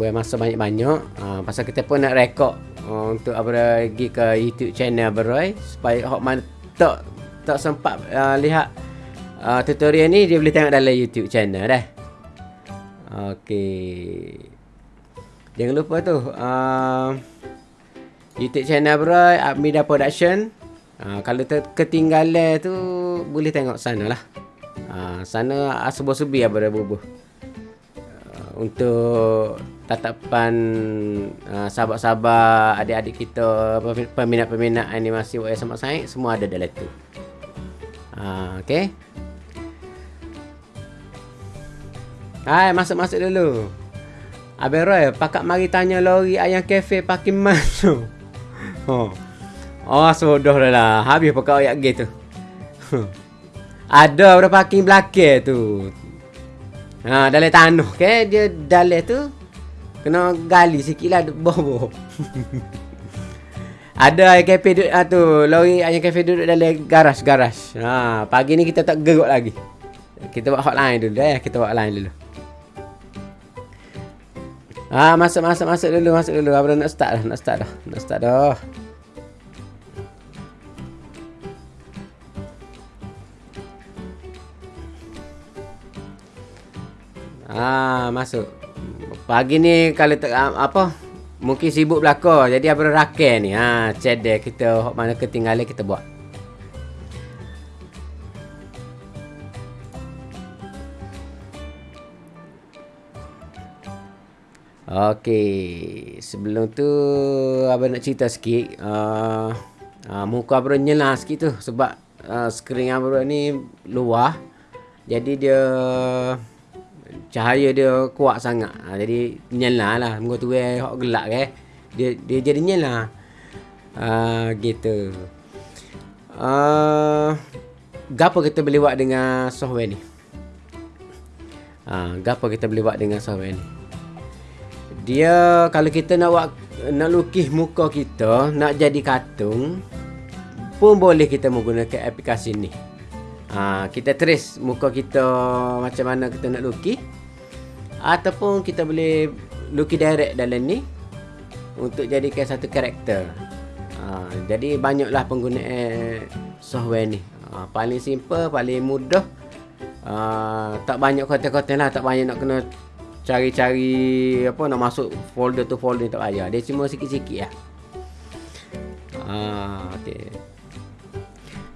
buat masa banyak-banyak. Uh, pasal kita pun nak rekod uh, untuk apa pergi ke YouTube channel Beroy supaya hok mana tak tak sempat uh, lihat uh, tutorial ni dia boleh tengok dalam YouTube channel dah. Okey. Jangan lupa tu uh, YouTube channel Beroy Admida Production. Uh, kalau ter- ketinggalan tu boleh tengok sana lah. Uh, sana asubuh-subi apa dah bubuh untuk tatapan uh, sahabat-sahabat adik-adik kita peminat-peminat animasi WS sama saya semua ada dalam tu. Uh, okey. Hai, masuk-masuk dulu. Abang Roy, pakak mari tanya lori ayam kafe parking mana? Oh. Oh, sudah dah lah. Habis pakak ayat gitu. Ada berapa parking belakang tu. Ha, dalam tanah ke dia dalam tu kena gali sikitlah bobo. Ada ayam kafe duduk ah, tu, lori ayam kafe duduk dalam garas-garas. Ha, pagi ni kita tak geruk lagi. Kita buat hotline dulu ya, kita buat hotline dulu. Ah, masuk masuk masuk dulu, masuk dulu. Abang nak start dah, nak start dah. Nak start dah. Ah, masuk. Pagi ni kalau tak apa mungkin sibuk belaka. Jadi apa rakan ni. Ha, cedek kita hok mana ketinggalan kita buat. Okey, sebelum tu abang nak cerita sikit. Uh, uh, muka abang nyela sikit tu sebab uh, skrin abang ni luar. Jadi dia cahaya dia kuat sangat. Ha, jadi nyala lah. Muka tu eh hok gelap ke. Eh. Dia dia jadi nyala. Uh, gitu. Uh, gapo kita boleh buat dengan software ni? Uh, gapo kita boleh buat dengan software ni? Dia kalau kita nak buat nak lukis muka kita, nak jadi katung pun boleh kita menggunakan aplikasi ni. Ha, kita trace muka kita macam mana kita nak lukis ataupun kita boleh lukis direct dalam ni untuk jadikan satu karakter. Ha, jadi banyaklah penggunaan software ni. Ha, paling simple, paling mudah. Ha, tak banyak konten-konten lah, tak banyak nak kena cari-cari apa nak masuk folder tu folder tak payah. Dia cuma sikit-sikit lah. Ah, okay.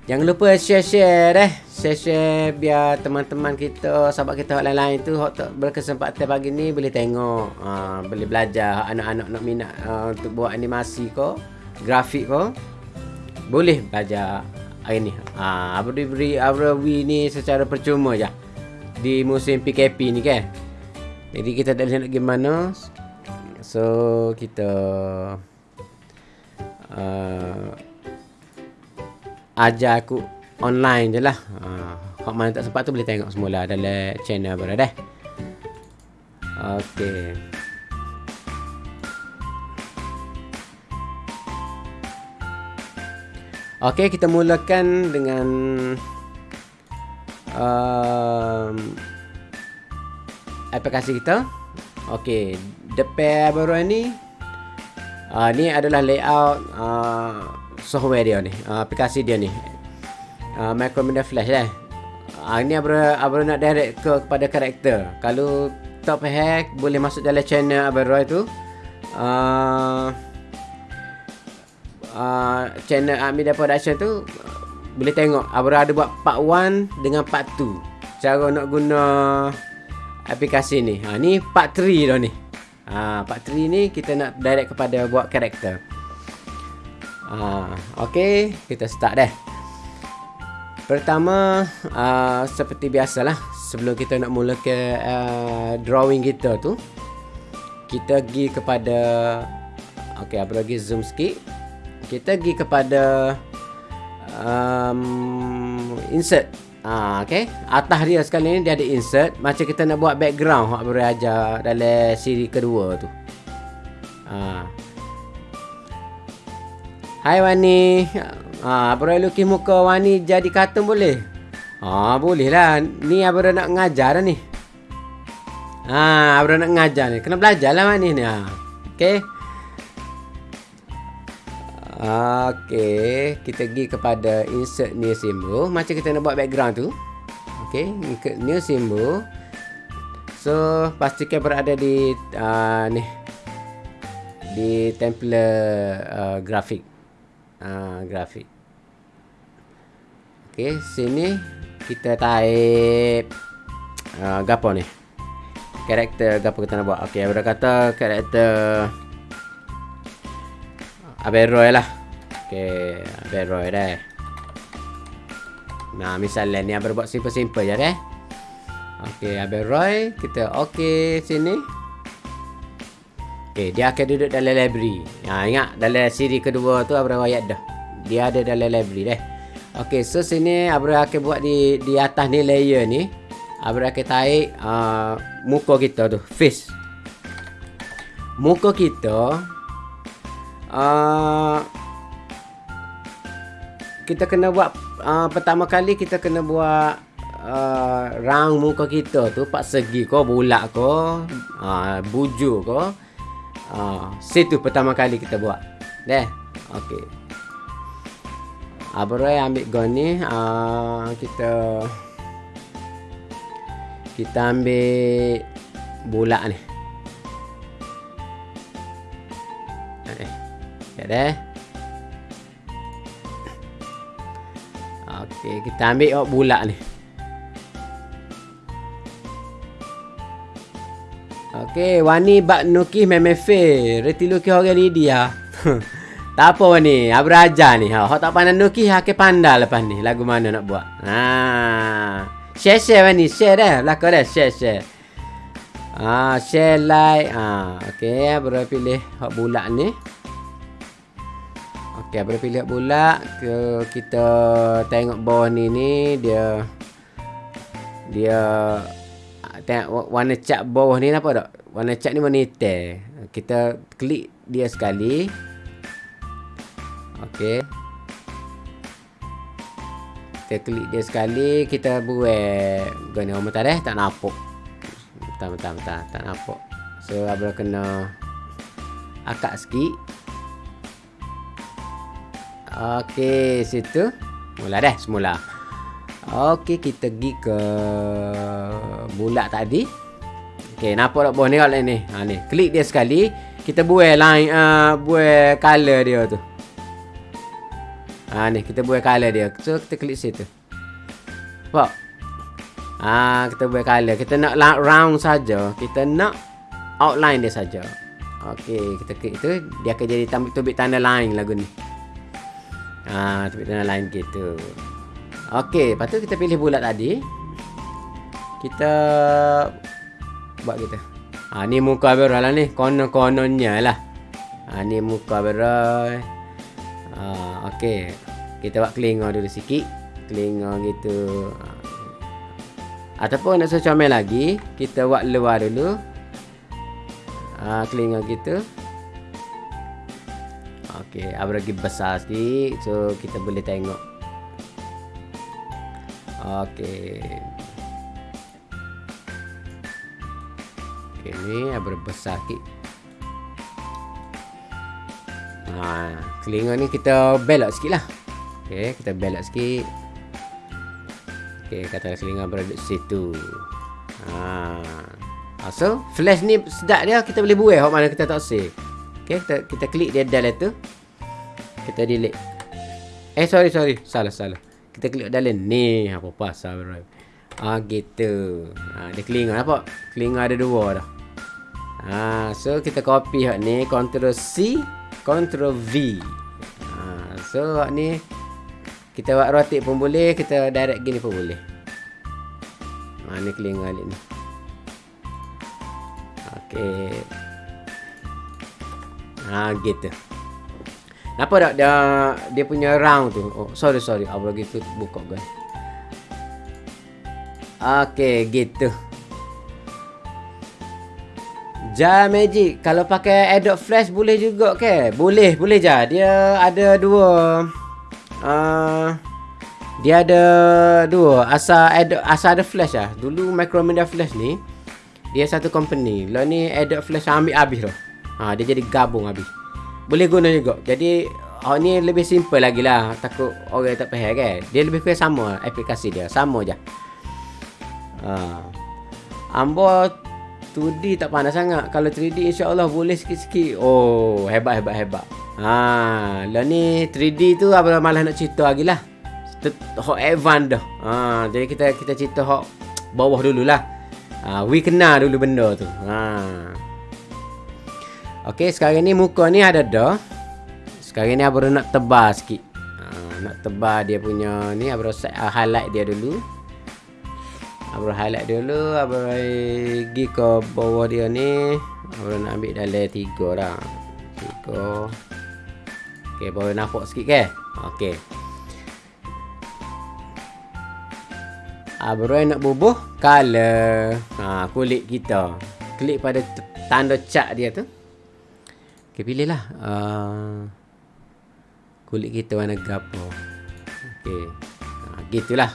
Jangan lupa share-share deh. Share-share biar teman-teman kita, sahabat kita yang lain-lain tu berkesempatan pagi ni boleh tengok, uh, boleh belajar anak-anak nak minat uh, untuk buat animasi ko, grafik ko. Boleh belajar hari ni. Uh, abang beri abang ni secara percuma je. Di musim PKP ni kan. Jadi kita tak boleh nak gimana. So kita uh, ajar aku online je lah. Ha, mana tak sempat tu boleh tengok semula dalam channel berada. Okey. Okey, kita mulakan dengan um, aplikasi kita. Okey, depan baru ni uh, ni adalah layout uh, software dia ni. Uh, aplikasi dia ni. Uh, Macromedia Flash lah uh, ini abang, abang nak direct ke kepada karakter. Kalau top hack boleh masuk dalam channel Abang Roy tu. Uh, uh, channel Amida Production tu boleh tengok. Abang ada buat part 1 dengan part 2 cara nak guna aplikasi ni. Ha, ni part 3 dah ni. Ha, part 3 ni kita nak direct kepada buat karakter Ha, okay, kita start deh. Pertama, uh, seperti biasalah, sebelum kita nak mula ke uh, drawing kita tu, kita pergi kepada, okay, apa lagi zoom sikit. Kita pergi kepada um, insert. Ah, okay. Atas dia sekali ni dia ada insert. Macam kita nak buat background, hak berajar dalam siri kedua tu. Ah, Hai Wani. Ha, Abra lukis muka Wani jadi kartun boleh? Ha, boleh lah. Ni Abra nak ngajar dah ni. Ha, Abra nak ngajar ni. Kena belajar lah mak ni. Ha. Okey. Okey, kita pergi kepada insert new symbol. Macam kita nak buat background tu. Okey, insert new symbol. So, pastikan berada di uh, ni di template uh, grafik. Uh, grafik. Okey, sini kita type uh, gapo ni. Karakter gapo kita nak buat. Okey, kata karakter Aberoy lah. Okey, Aberoy dah. Nah, misalnya ni Abel buat simple-simple je deh. Okey, Aberoy, kita okey sini. Okey, dia akan duduk dalam library. Ha, ingat dalam siri kedua tu Abel ayat dah. Dia ada dalam library deh. Okey, so sini Abel akan buat di di atas ni layer ni. Abel akan tarik uh, muka kita tu, face. Muka kita uh, kita kena buat uh, pertama kali kita kena buat uh, round muka kita tu pak segi ko bulat ko uh, bujur ko uh, situ pertama kali kita buat. Deh okey. Abroy ambil gun ni. Uh, kita kita ambil bulat ni. Sekejap dah. Okey, kita ambil oh, bulat ni. Okey, wani bak nuki memefe. Reti luki orang ni dia. tak apa wani, abra aja ni. Ha, hok tak pandai nuki, ha ke pandai lepas ni. Lagu mana nak buat? Ha. Share share wani, share dah. Belakang dah, share share. Ah, share like. Ah, okey, abra pilih hok bulat ni. Okey, boleh pilih pula ke kita tengok bawah ni ni dia dia tengok warna cat bawah ni apa tak? Warna cat ni warna hitam. Kita klik dia sekali. Okey. Kita klik dia sekali, kita buat gini orang tak dah tak nampak. Tak tak tak tak nampak. So abang kena akak sikit. Okey, situ. Mula dah semula. Okey, kita pergi ke bulat tadi. Okey, nampak tak bawah ni kalau ni? Ha ni, klik dia sekali, kita buat line uh, buat color dia tu. Ha ni, kita buat color dia. So kita klik situ. Nampak? Ha, kita buat color. Kita nak round saja. Kita nak outline dia saja. Okey, kita klik tu, dia akan jadi tubik tanda line lagu ni. Ha, tepik tanah lain gitu. Okey, lepas tu kita pilih bulat tadi. Kita buat kita. Ha, ni muka Aberoy lah ni. Konon-kononnya lah. Ha, ni muka Aberoy. Ha, Okey. Kita buat kelinga dulu sikit. Kelinga gitu. Ha. Ataupun nak secomel lagi. Kita buat luar dulu. Ha, kelinga gitu. Okey, abang lagi besar sikit so kita boleh tengok. Okey. Okey ni abang besar sikit. Ha, telinga ni kita belok sikit lah. Okey, kita belok sikit. Okey, kata telinga berada di situ. Ha. So, flash ni sedap dia kita boleh buat hok mana kita tak save. Okey, kita kita klik dia dalam tu kita delete eh sorry sorry salah salah kita klik dalam ni apa pasal bro ah gitu. Ah dia kelinga apa kelinga ada dua dah. Ah so kita copy hak ni control C control V. Ah so hak ni kita buat rotate pun boleh kita direct gini pun boleh. Ah ni kelinga ni. Okey. Ah gitu Kenapa tak dia dia punya round tu? Oh, sorry sorry. Apa gitu buka guys. Okey, gitu. Ja Magic kalau pakai Adobe Flash boleh juga ke? Boleh, boleh ja. Dia ada dua uh, dia ada dua asal ada asal ada flash ah. Dulu Macromedia Flash ni Dia satu company. Lo ni Adobe Flash ambil habis tu. Ha, dia jadi gabung habis. Boleh guna juga. Jadi Oh ni lebih simple lagi lah Takut orang tak faham kan Dia lebih kurang sama aplikasi dia Sama je ha. Ambo 2D tak pandai sangat Kalau 3D insyaAllah boleh sikit-sikit Oh hebat hebat hebat ha. Lah ni 3D tu apa malah nak cerita lagi lah Hot advance dah ha. Jadi kita kita cerita hot bawah dulu lah ha. We kenal dulu benda tu ha. Okay sekarang ni muka ni ada dah sekarang ni Abang nak tebal sikit. Ha, nak tebal dia punya ni Abang set uh, highlight dia dulu. Abang highlight dulu, Abang pergi ke bawah dia ni. Abang nak ambil dalam tiga dah. Tiga. Okey, baru nampak sikit ke? Okey. Abang nak bubuh color ha, kulit kita. Klik pada tanda cat dia tu. Okey, pilihlah. Uh, kulit kita warna gapo. Okey. Ha, gitulah.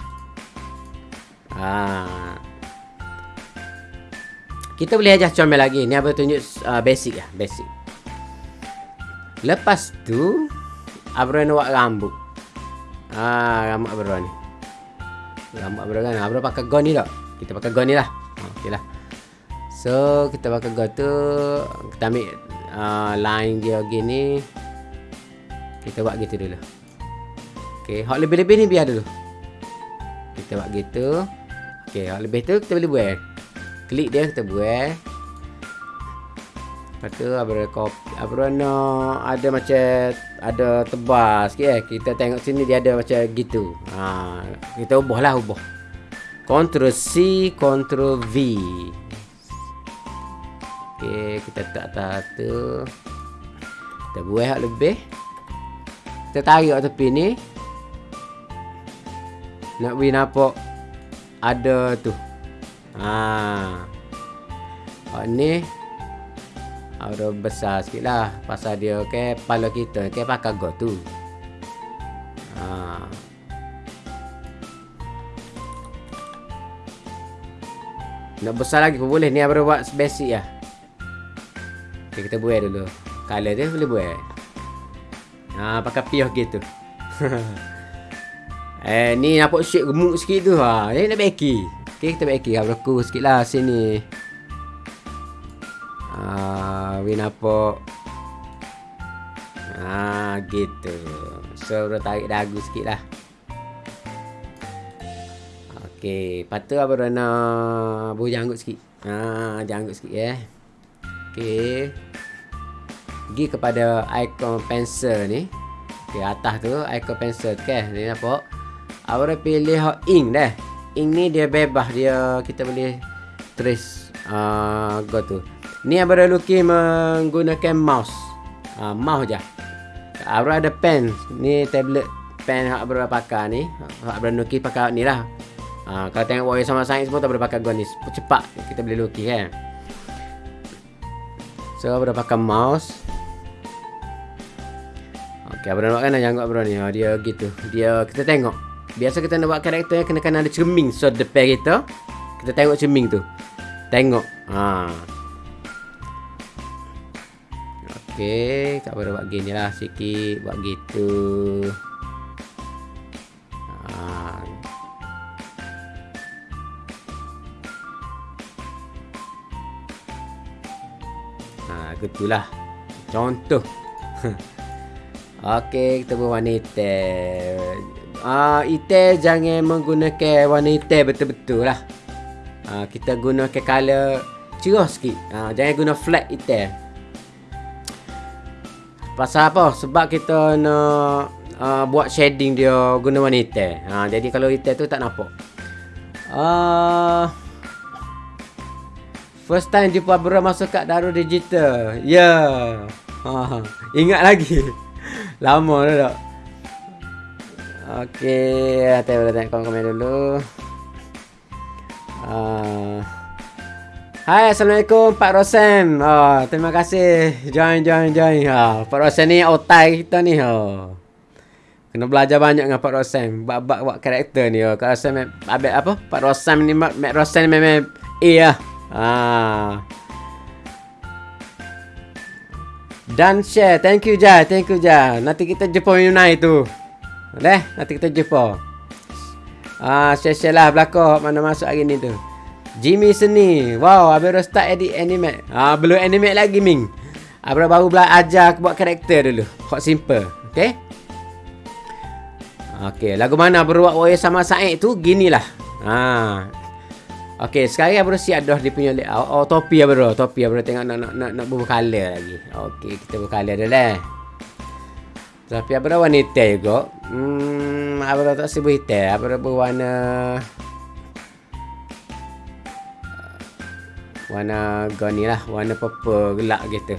Ha. Kita boleh ajar comel lagi. Ni apa tunjuk uh, basic lah, basic. Lepas tu Abro nak buat rambut. Ah, rambut Abro ni. Rambut Abro kan. Abro pakai gun ni tak? Kita pakai gun ni lah. Ha, okeylah. So, kita pakai gun tu kita ambil uh, line dia gini. Kita buat gitu dulu. Okey, hak lebih-lebih ni biar dulu. Kita buat gitu. Okey, hak lebih tu kita boleh buat. Klik dia kita buat. Lepas tu copy apa nak ada macam ada tebal sikit eh. Kita tengok sini dia ada macam gitu. Ha, kita ubahlah ubah. Ctrl C, Ctrl V. Okey, kita tak tahu tu. Kita buat hak lebih. Kita tarik tepi ni. Nak beri nampak Ada tu. Haa Oh ni Ada besar sikit lah. Pasal dia ke okay, Pala kita ke okay, pakai go tu. Haa Nak besar lagi pun boleh. Ni apa buat? Basic lah okay, Kita buat dulu Color dia boleh buat Ha, pakai piah gitu. eh, ni nampak shape gemuk sikit tu. Ha, ni nak beki. Okey, kita beki. Ha, berlaku sikit lah sini. Ha, ni nampak. Ha, gitu. So, dah tarik dagu sikit lah. Okey, patut apa dah nak buh janggut sikit. Ha, janggut sikit. Eh. Okey pergi kepada icon pencil ni. Okey atas tu icon pencil okey ni nampak? Awak pilih hot ink dah. Ink ni dia bebas dia kita boleh trace uh, go tu ni abang lukis menggunakan mouse. Uh, mouse je. Abang ada pen. Ni tablet pen hak abang pakai ni. Hak abang lukis pakai ni lah. Uh, kalau tengok warrior sama sains pun tak boleh pakai go ni. Cepat kita boleh lukis kan. So, abang pakai mouse. Okay, Abang nak kan nak janggut Abang ni. Oh, dia gitu. Dia kita tengok. Biasa kita nak buat karakter kena kena ada cermin so depan kita. Kita tengok cermin tu. Tengok. Ha. Okey, tak boleh buat gini lah sikit buat gitu. Ha. Ha, gitulah. Contoh. Okey, kita buat warna hitam. Ah, uh, hitam jangan menggunakan warna hitam betul-betul lah. Ah, uh, kita gunakan color cerah sikit. Uh, jangan guna flat hitam. Pasal apa? Sebab kita nak uh, buat shading dia guna warna hitam. Uh, jadi kalau hitam tu tak nampak. Uh, First time jumpa Abra masuk kat Darul Digital. Ya. Yeah. Ha, ingat lagi. Lama dah tak Okey Nanti boleh tengok komen-komen dulu uh. Hai Assalamualaikum Pak Rosen oh, Terima kasih Join join join oh, Pak Rosen ni otai kita ni oh. Kena belajar banyak dengan Pak Rosen Buat-buat karakter ni oh. Pak Rosen Abek apa Pak Rosen ni Mak Rosen ni memang Eh lah Ah. Dan share. Thank you Ja. Thank you Ja. Nanti kita jumpa Yunai tu. Leh, nanti kita jumpa. Ah, share-share lah belakang mana masuk hari ni tu. Jimmy Seni. Wow, abang dah start edit anime. Ah, belum anime lagi Ming. Abang baru belajar buat karakter dulu. Hot simple. Okay? Okay, lagu mana berbuat Oya sama Said tu ginilah. Ha. Okay, sekarang abang siap dah dia punya oh, oh, topi abang topi abang tengok nak nak nak, nak color lagi. Okay, kita color dah lah. Tapi abang wanita juga. Hmm, abang tak sebut hitam. Abang berwarna warna goni lah warna purple gelap gitu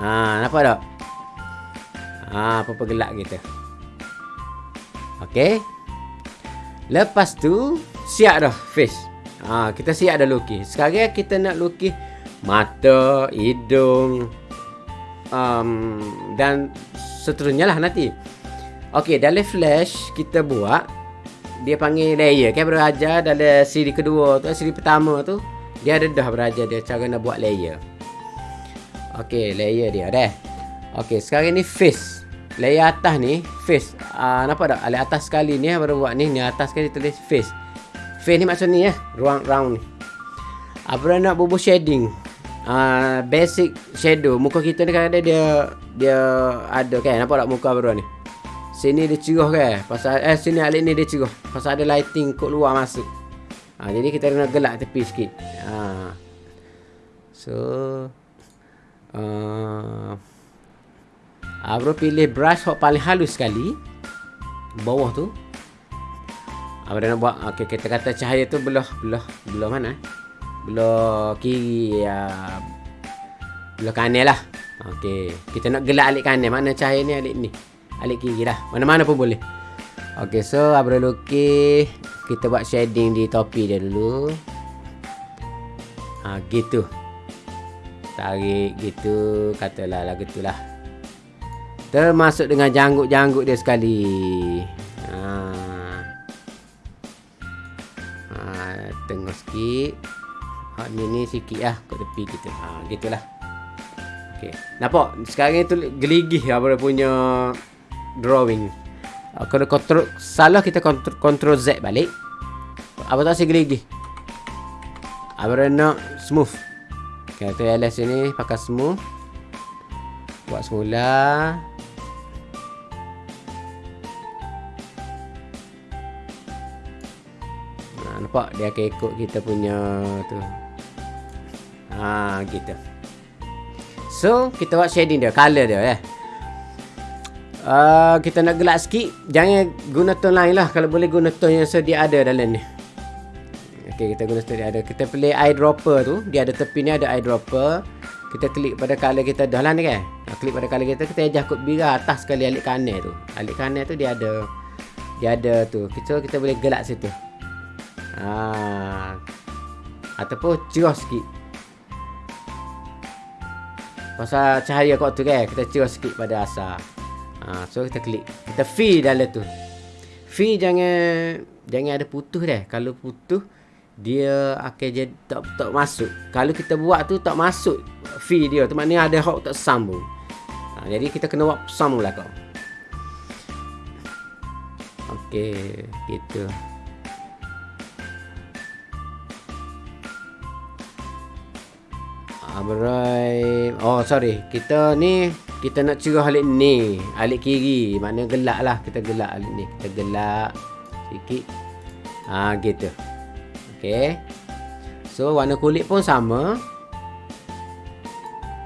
ha nampak tak ha purple gelap gitu okey lepas tu siap dah face ha kita siap dah lukis sekarang kita nak lukis mata hidung um, dan seterusnya lah nanti okey dalam flash kita buat dia panggil layer kan berajar dalam siri kedua tu siri pertama tu dia ada dah beraja dia cara nak buat layer. Okey, layer dia dah. Okey, sekarang ni face. Layer atas ni face. Ah uh, nampak tak? Alih atas sekali ni baru buat ni, ni atas sekali tulis face. Face ni maksud ni ya, ruang round ni. Apa nak bubuh shading? Uh, basic shadow muka kita ni ada dia dia ada kan nampak tak muka baru ni sini dia cerah kan pasal eh sini alik ni dia cerah pasal ada lighting kat luar masuk Ha, jadi kita kena gelak tepi sikit. Ha. So uh, Abro pilih brush hok paling halus sekali bawah tu. Abro nak buat okey kita kata cahaya tu belah belah belah mana? Belah kiri ya. Belah kanan lah. Okey, kita nak gelak alik kanan. Mana cahaya ni alik ni? Alik kiri lah. Mana-mana pun boleh. Okey, so Abro lukis kita buat shading di topi dia dulu ha gitu tarik gitu katalah lagu tu lah termasuk dengan janggut-janggut dia sekali ha ha tengok sikit. Ha ni ni sikit lah kat tepi kita. Ha gitulah. Okey. Nampak? Sekarang ni tu geligih apa punya drawing. Uh, kalau kontrol salah kita kontrol, Z balik. Apa tak si gigi apa nak smooth? Okay, tu LS ni pakai smooth. Buat semula nah, nampak dia akan ikut kita punya tu. Ha gitu. So kita buat shading dia color dia eh. Uh, kita nak gelap sikit. Jangan guna tone lain lah. Kalau boleh guna tone yang sedia ada dalam ni. Okay kita guna sedia ada. Kita pilih eyedropper tu. Dia ada tepi ni ada eyedropper. Kita klik pada color kita dah lah ni kan? Klik pada color kita Kita ajak kot biru atas sekali alik kanan tu. Alik kanan tu dia ada Dia ada tu. So kita boleh gelap situ ha. Ataupun cerah sikit Pasal cahaya kot tu kan Kita cerah sikit pada asal Ha, so kita klik. Kita fee dalam tu. Fee jangan jangan ada putus dah. Kalau putus dia akan jadi tak tak masuk. Kalau kita buat tu tak masuk fee dia. Tu maknanya ada hok tak sambung. Ha, jadi kita kena buat sambung lah kau. Okey, gitu. Alright. Oh, sorry. Kita ni kita nak cerah alik ni. Alik kiri. Mana gelak lah. Kita gelak alik ni. Kita gelak sikit. Ha gitu. Okey. So warna kulit pun sama.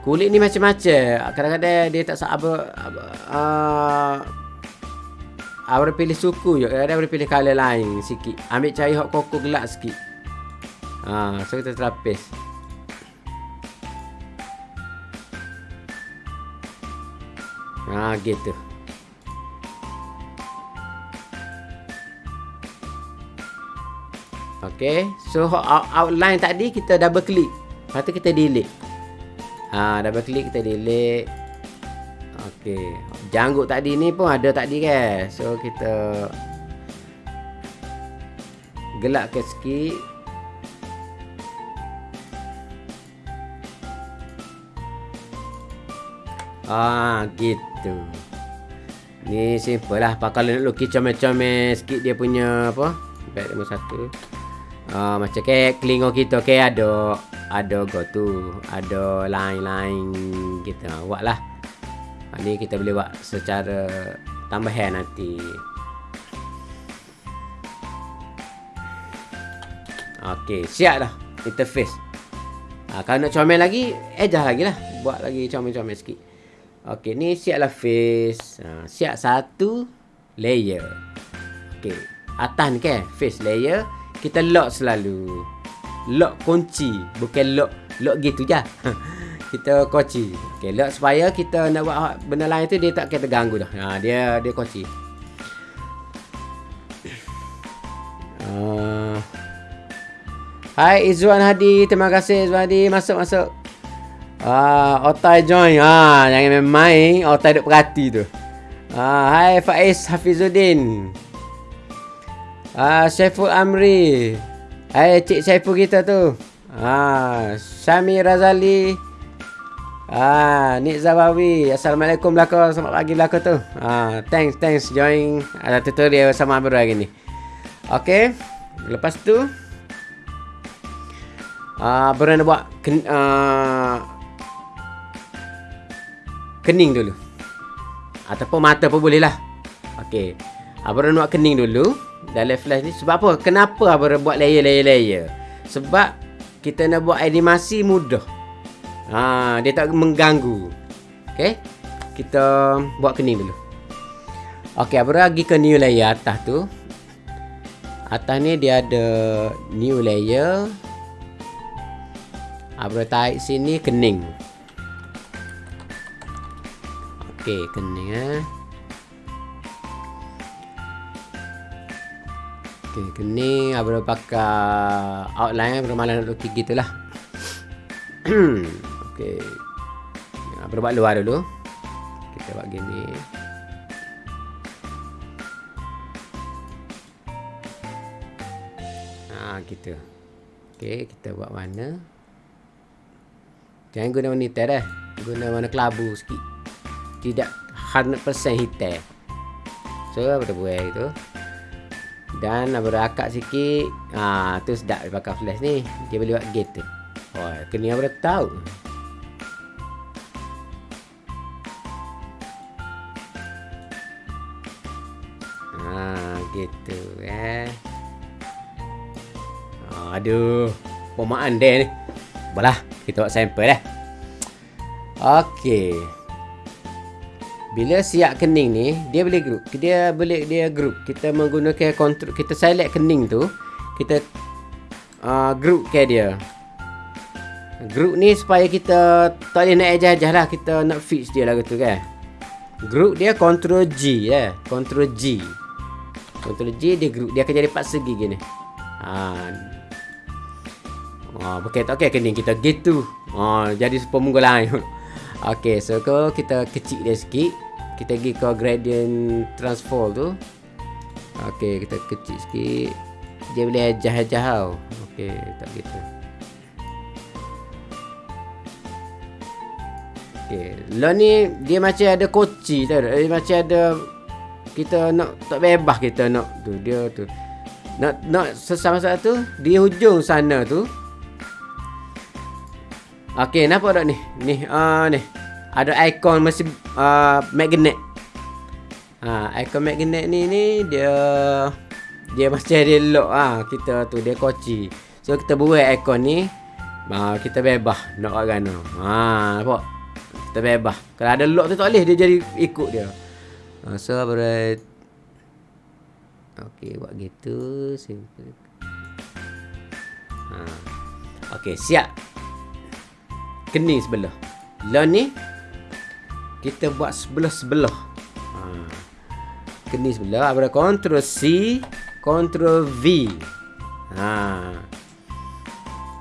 Kulit ni macam-macam. Kadang-kadang dia tak sabar uh, Awak pilih suku je. Kadang-kadang boleh pilih color lain sikit. Ambil cahaya hot koko gelap sikit. Ha, So kita terapis Ha gitu. Okey, so outline tadi kita double click. Lepas tu kita delete. Ha, double click kita delete. Okey, janggut tadi ni pun ada tadi kan. So kita gelapkan sikit. Ah, gitu. Ni simple lah. Pak kalau nak lukis comel-comel sikit dia punya apa? Baik nombor satu. Ah, macam kayak kelingo kita kayak ada ada go tu, ada line-line kita buat lah. Ah, ni kita boleh buat secara tambahan nanti. Okey, siap dah interface. Ha, kalau nak comel lagi, ejah lagi lah. Buat lagi comel-comel sikit. Okey, ni siaplah face. Ha, siap satu layer. Okey, atas ni kan face layer. Kita lock selalu. Lock kunci. Bukan lock lock gitu je. kita kunci. Okey, lock supaya kita nak buat benda lain tu dia tak kena terganggu dah. Ha, dia dia kunci. Uh, Hai Izwan Hadi, terima kasih Izwan Hadi. Masuk masuk. Ah, Otai join. Ah, jangan main-main, Otai duk perhati tu. Ah, hai Faiz Hafizuddin. Ah, Syaiful Amri. Hai Cik Syaiful kita tu. Ah, Syami Razali. Ah, Nik Zawawi. Assalamualaikum belaka. Selamat pagi belaka tu. Ah, thanks thanks join ada tutorial sama Abdul hari ni. Okay. Lepas tu uh, Baru nak buat uh, Kening dulu. Ataupun mata pun boleh lah. Okay Abang nak kening dulu. Dalam flash ni. Sebab apa? Kenapa abang buat layer-layer-layer? Sebab Kita nak buat animasi mudah. Ha, Dia tak mengganggu. Okay Kita buat kening dulu. Okay abang pergi ke new layer atas tu. Atas ni dia ada New layer. Abra tarik sini kening. Okey, kening eh. Okey, kening abra pakai outline abra malah nak lukis gitulah. Okey. Abra buat luar dulu. Kita buat gini. Ha, gitu. Okey, kita buat mana? Jangan guna warna hitam dah. Guna warna kelabu sikit. Tidak 100% hitam. So, apa buat itu. Dan apa akak sikit. Ah, tu sedap dia pakai flash ni. Dia boleh buat gate. Oh, kena apa tahu. Ah, gitu eh. Aduh, pemaan dia ni. Balah. Kita buat sampel dah. Okey. Bila siap kening ni, dia boleh group. Dia boleh dia group. Kita menggunakan control kita select kening tu, kita uh, group ke dia. Group ni supaya kita tak boleh nak ejah-ejah lah. Kita nak fix dia lah gitu kan. Group dia control G ya. Yeah. Control G. Control G dia group. Dia akan jadi empat segi gini. Ha, Ha, bukan tak okey kening kita gitu. Ha, jadi pemunggul lain. Okey, so ko kita kecil dia sikit. Kita pergi ke gradient transform tu. Okey, kita kecil sikit. Dia boleh ajah-ajah tau. Okey, tak gitu. Okey, lo ni dia macam ada koci tau. Dia macam ada kita nak tak bebas kita nak tu dia tu. Nak nak sesama satu di hujung sana tu Okey, nampak tak ni? Ni, ah uh, ni. Ada ikon mesin uh, magnet. Ha, uh, ikon magnet ni ni dia dia macam dia lock ah ha, kita tu dia koci. So kita buat ikon ni uh, kita bebas nak kat mana. Ha, nampak? Kita bebas. Kalau ada lock tu tak boleh dia jadi ikut dia. Ha, so berat Okey, buat gitu simple. Ha. Okey, siap kening sebelah. Lah ni kita buat sebelah-sebelah. Ha. Kening sebelah ada control C, control V. Ha.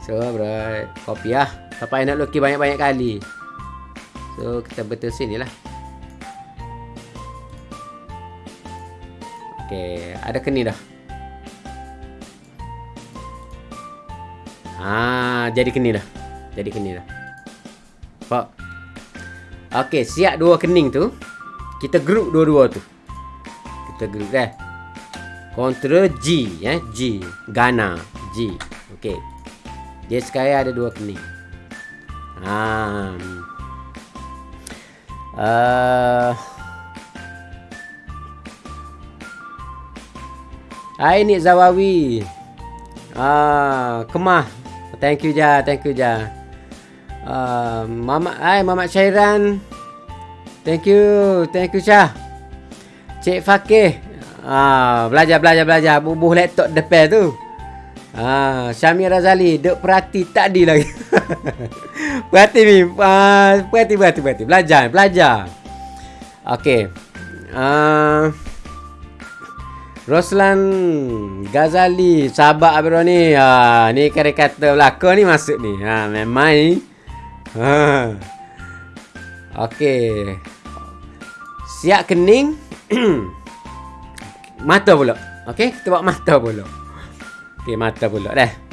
So, bro, copy lah. Siapa yang nak lukis banyak-banyak kali. So, kita betul sini lah. Okay, ada kening dah. Ha, jadi kening dah. Jadi kening dah. Pak. Okey, siap dua kening tu. Kita group dua-dua tu. Kita group dah. Kontra G, eh, G. Ghana, G. Okey. Dia sekarang ada dua kening. Ha. Uh, Hai Nik Zawawi. Ah, kemah. Thank you ja, thank you ja. Uh, Mama, hai Mama Syairan. Thank you, thank you Syah. Cik Fakih. Ah, belajar belajar belajar bubuh laptop depan tu. Ah, Syamir Razali duk perhati tadi lagi. perhati ni. Ah, perhati perhati perhati. Belajar, belajar. Okey. Ah, Roslan Ghazali sahabat Abro ni. Ha, ni kira kata belakang ni masuk ni. Ha, memang ni. Ha. Okey. Siap kening. mata pula. Okey, kita buat mata pula. Okey, mata pula dah.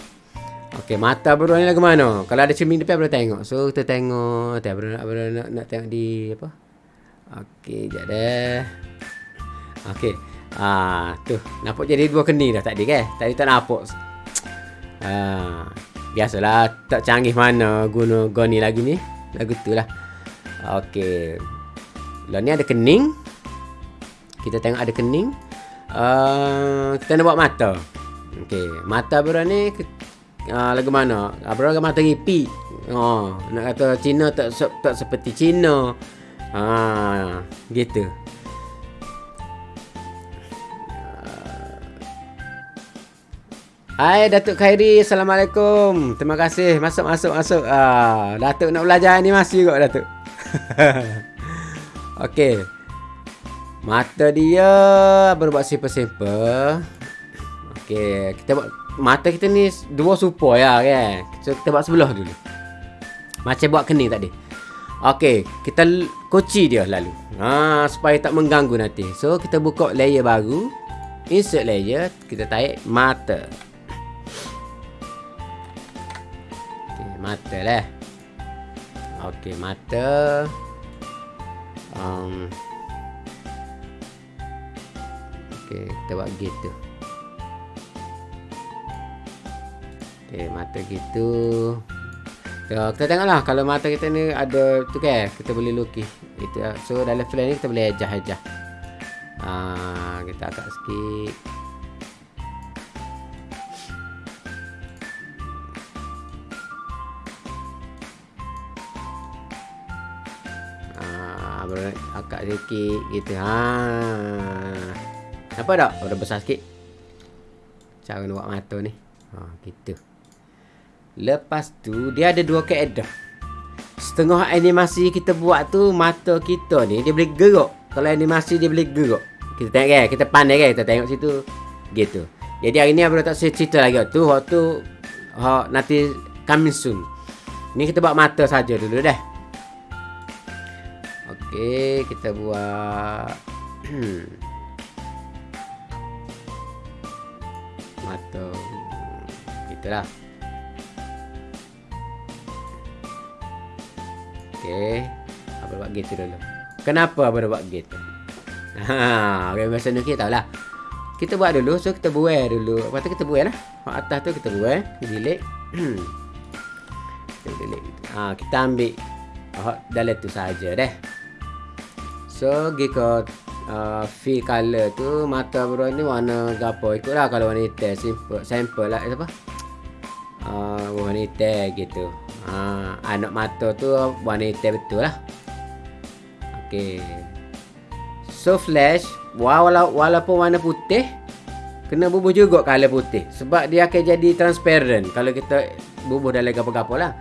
Okey, mata Abro ni lagu mana? Kalau ada cermin depan boleh tengok. So, kita tengok. Tak Abro nak, nak, nak tengok di apa? Okey, jap dah. Okey. Ah, tu. Nampak jadi dua kening dah tadi kan? Tadi tak nampak. Ah, biasalah tak canggih mana guna goni lagi ni. Lagu tu lah. Okey. Lah ni ada kening. Kita tengok ada kening. Uh, kita nak buat mata. Okey, mata bro ni uh, lagu mana? Uh, bro mata gipi. Oh, nak kata Cina tak tak seperti Cina. Ah, gitu. Hai Datuk Khairi, Assalamualaikum. Terima kasih. Masuk masuk masuk. Ah, Datuk nak belajar ni masih juga Datuk. Okey. Mata dia berbuat simple-simple. Okey, kita buat mata kita ni dua super ya kan. So kita buat sebelah dulu. Macam buat kening tadi. Okey, kita kunci dia lalu. Ha, supaya tak mengganggu nanti. So kita buka layer baru. Insert layer, kita tarik mata. Mata lah. Okey mata. Um, Okey kita buat gitu. Okey mata gitu. So, Kita tengoklah kalau mata kita ni ada tu kan Kita boleh lukis. Gitu. So dalam film ni kita boleh ajah-ajah. Uh, Kita agak sikit akak sikit gitu. Ha. Apa tak? Oh, dah besar sikit. Cara nak buat mata ni. Ha gitu. Lepas tu dia ada dua keadaan setengah animasi kita buat tu mata kita ni dia boleh gerak kalau animasi dia boleh gerak kita tengok kan kita pandai kan kita tengok situ. Gitu. Jadi hari ni abang tak cerita lagi. Tu waktu ha, nanti coming soon. Ni kita buat mata saja dulu dah Okey, kita buat mata gitulah. Okey, apa buat gitu dulu. Kenapa apa buat gitu? Ha, okay, masa ni kita tahulah. Kita buat dulu, so kita buai dulu. Lepas tu kita buai lah. Kat atas tu kita buai, delete. kita delete. Ha, kita ambil oh, dalam tu saja deh. So pergi ke uh, fee color tu mata bro ni warna gapo. Ikutlah kalau warna hitam. Simple sample lah. Apa uh, warna hitam gitu. Uh, anak mata tu warna hitam betul lah. Okay So flash wala Walaupun warna putih Kena bubuh juga color putih. Sebab dia akan jadi transparent Kalau kita bubuh dalam gapo-gapo lah.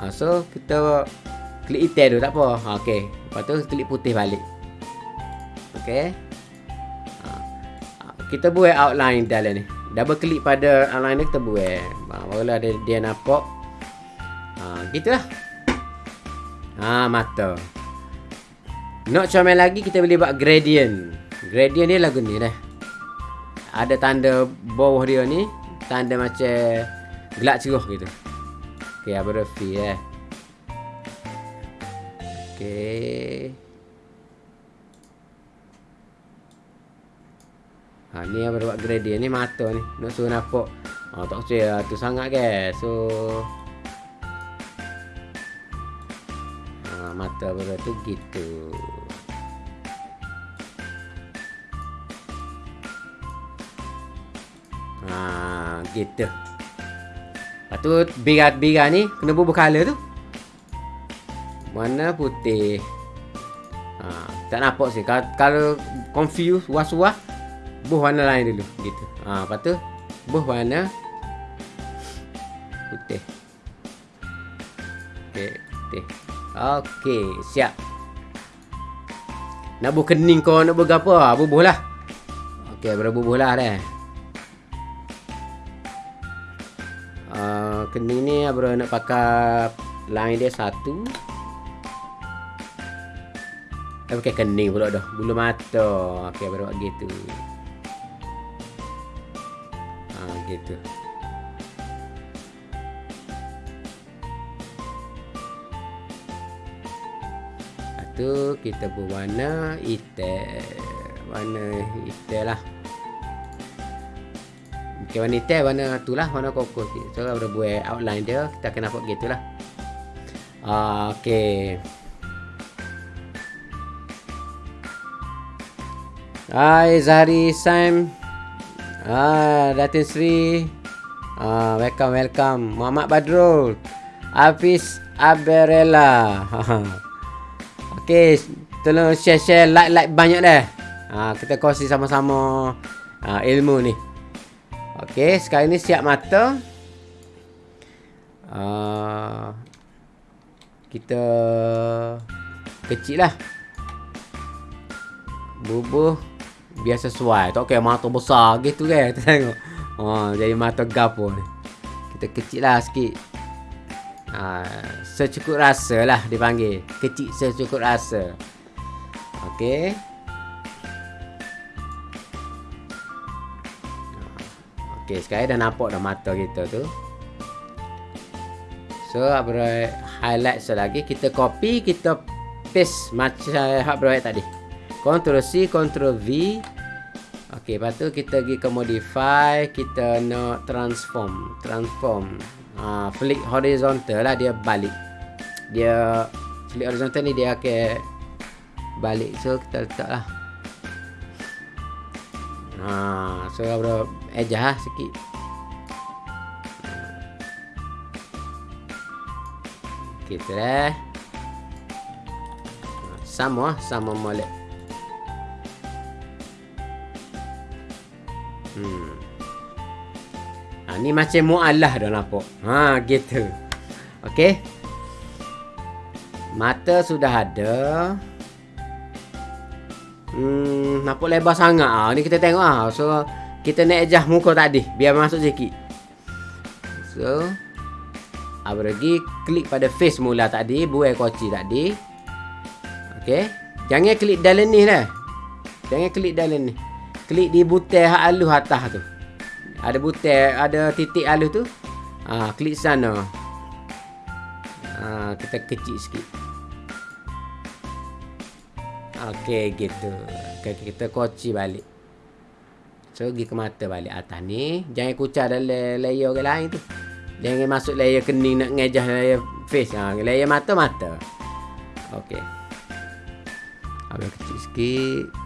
Uh, So kita Klik hitam tu tak apa. Okay Lepas tu klik putih balik Okay. Ha. Kita buat outline dalam ni. Double klik pada outline ni kita buat. Ha, barulah dia, dia nampak. Ha, gitulah. Ha, mata. Nak comel lagi kita boleh buat gradient. Gradient ni lagu ni dah. Ada tanda bawah dia ni. Tanda macam gelap cerah gitu. Okay, apa dia eh. Okey. Ha, ni yang buat gradient ni mata ni. Nak suruh nampak. Ha, tak usah tu sangat ke. So ha, mata baru tu gitu. Ha, gitu. Lepas tu birat-birat ni kena bubuh color tu. Mana putih. Ha, tak nampak sih. Kalau, kalau confused, was-was, buh warna lain dulu. Gitu. Ha, lepas tu, buh warna putih. Okey, putih. Okey, siap. Nak buh kening kau, nak buh apa? Bubuh lah. Okey, berbubuh lah dah. Uh, kening ni bro nak pakai line dia satu Eh kening pula dah Bulu mata Okay baru buat gitu Ha gitu. Lepas tu kita berwarna hitam. Warna hitam lah. Okay, warna hitam warna tu lah Warna kokos So kalau buat outline dia Kita akan nampak gitu lah. Uh, Okay Hai Zahri Sam Ah, Datin Sri. Ah, Welcome welcome. Muhammad Badrul. Hafiz Aberella. Okay Tolong share-share like-like banyak dah. Ah, Kita kongsi sama-sama ah, Ilmu ni. Okay Sekarang ni siap mata. Ah, Kita Kecil lah. Bubuh biar sesuai tak kira mata besar. Gitu kan kita tengok. Ha, jadi mata gapo ni kita kecil lah sikit. Ha, secukup rasa lah dipanggil kecil secukup rasa. Ok. Ok sekarang dah nampak dah mata kita tu. So apa highlight selagi kita copy kita paste macam berbuat tadi Ctrl C, Ctrl V. Okey, lepas tu kita pergi ke modify, kita nak transform, transform. Uh, flick horizontal lah dia balik. Dia flick horizontal ni dia akan balik. So kita letak lah. Ha, uh, so bro ejah lah sikit. Kita dah. Sama sama molek. Hmm. Ha, ni macam mu'alah dah nampak. Ha, gitu. Okey. Mata sudah ada. Hmm, nampak lebar sangat ah. Ni kita tengok ah. So, kita nak adjust muka tadi biar masuk sikit. So, apa lagi klik pada face mula tadi, buai koci tadi. Okey. Jangan klik dalam ni lah. Jangan klik dalam ni klik di butang hak alus atas tu. Ada butang, ada titik alus tu. Ha, klik sana. Ha, kita kecil sikit. Okey, gitu. Okay, kita koci balik. So, pergi ke mata balik atas ni. Jangan kucar dalam layer ke lain tu. Jangan masuk layer kening nak ngejah layer face. Ha, layer mata, mata. Okey. Agak kecil sikit.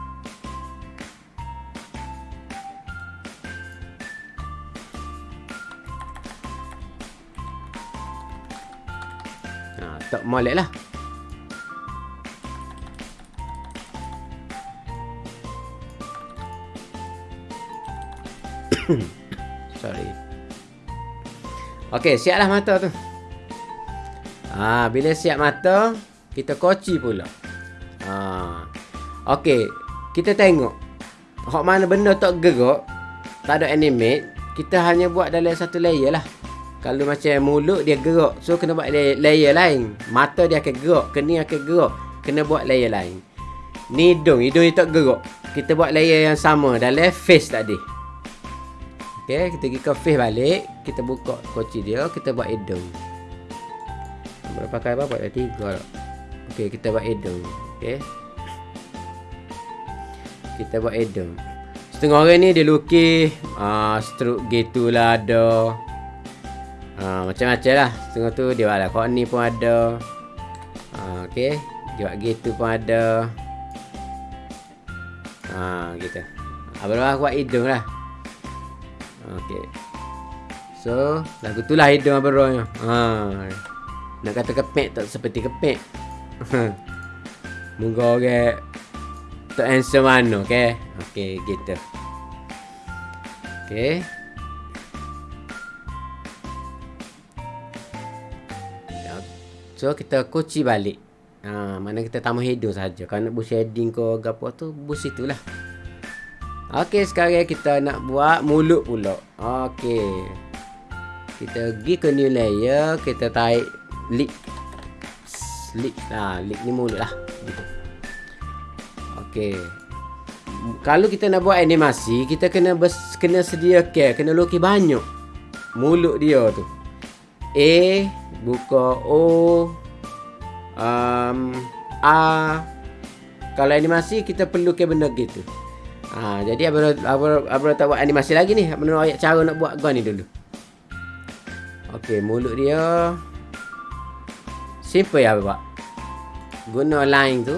Tak molek lah sorry Okey, siaplah mata tu. Ha, bila siap mata, kita koci pula. Ha. Okey, kita tengok. Hak mana benda tak gerak, tak ada animate, kita hanya buat dalam satu layer lah. Kalau macam mulut dia gerak So kena buat layer, layer lain Mata dia akan gerak Kening akan gerak Kena buat layer lain Ni hidung Hidung dia tak gerak Kita buat layer yang sama Dalam face tadi Okay Kita pergi ke face balik Kita buka koci dia Kita buat hidung Berapa kali apa? Buat tiga Okey, kita buat hidung. Okey. Kita buat hidung. Setengah orang ni dia lukis uh, stroke gitu lah ada. Uh, macam-macam lah. Setengah tu dia buat lah. Kok ni pun ada. Uh, Okey. Dia buat gitu pun ada. Ha, gitu. Abang buat hidung lah. Okey. So, lagu tu lah hidung Abang Roy. Ha. Nak kata kepek tak seperti kepek. Moga orang tak answer mana, okey? Okey, gitu. Okey. So, kita kunci balik. Ha, mana kita tambah hidung saja. Kalau nak buat shading ke apa tu, bus itulah. Okey, sekarang kita nak buat mulut pula. Okey. Kita pergi ke new layer, kita tarik lip. Lip. Ha, lip ni mulut lah. Okey. Kalau kita nak buat animasi, kita kena kena sedia care, kena lukis banyak mulut dia tu. A buka O um, A kalau animasi kita perlu ke benda gitu. Ha, jadi abang abang abang tak buat animasi lagi ni. Abang ayat cara nak buat gua ni dulu. Okey, mulut dia simple ya bapak. Guna line tu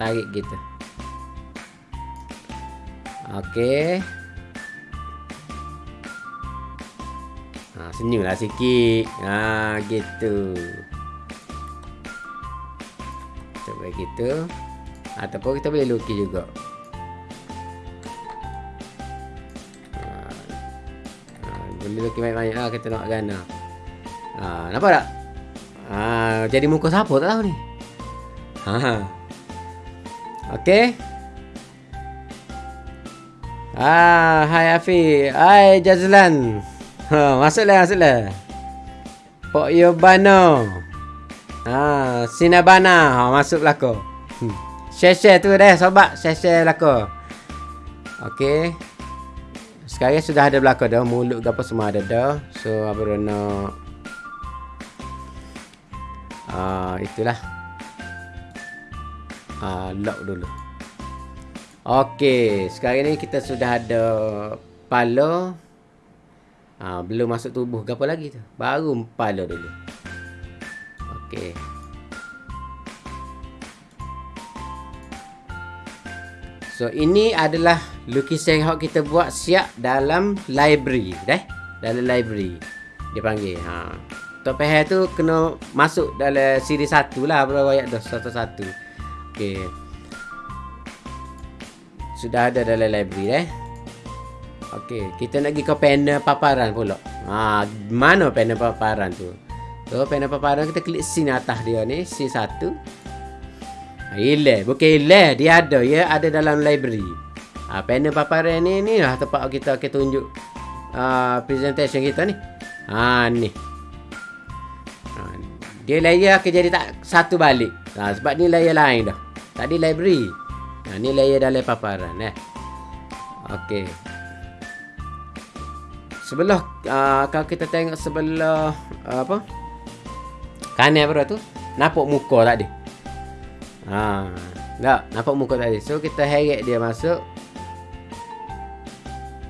tarik gitu. Okey. Senyumlah sikit. Ha, gitu. Coba gitu. Ataupun kita boleh lukis juga. Ha, ha, boleh lukis banyak-banyak lah kita nak gana. Ha, nampak tak? Ha, jadi muka siapa tak tahu ni. Ha. Okey. Ah, hai Afi. Hai Jazlan. Ha, masuklah, masuklah. Pok Yobano. Ha, Sinabana. Ha, masuk belakang. Hmm. Share-share tu deh, sobat. Share-share belakang. Okey. Sekarang sudah ada belakang dah. Mulut apa semua ada dah. So, apa nak... Ah, itulah. Ah, lock dulu. Okey, sekarang ni kita sudah ada pala Ha, belum masuk tubuh ke apa lagi tu. Baru kepala dulu. Okey. So ini adalah lukisan yang kita buat siap dalam library, dah. Dalam library. Dia panggil. Ha. Top hair tu kena masuk dalam siri satu lah berapa ayat dah satu-satu. Okey. Sudah ada dalam library eh. Okey, kita nak pergi ke panel paparan pula. Ha, mana panel paparan tu? So, panel paparan kita klik scene atas dia ni, scene satu. Ha, ile, bukan ile, dia ada, ya, ada dalam library. Ha, panel paparan ni ni lah tempat kita kita tunjuk uh, presentation kita ni. Ha, ni. Ha, dia layer akan jadi tak satu balik. Ha, sebab ni layer lain dah. Tadi library. Ha, ni layer dalam paparan eh. Okey. Sebelah uh, kalau kita tengok sebelah uh, apa? Kanan apa tu? Nampak muka tadi. Ha, tak nampak muka tadi. So kita heret dia masuk.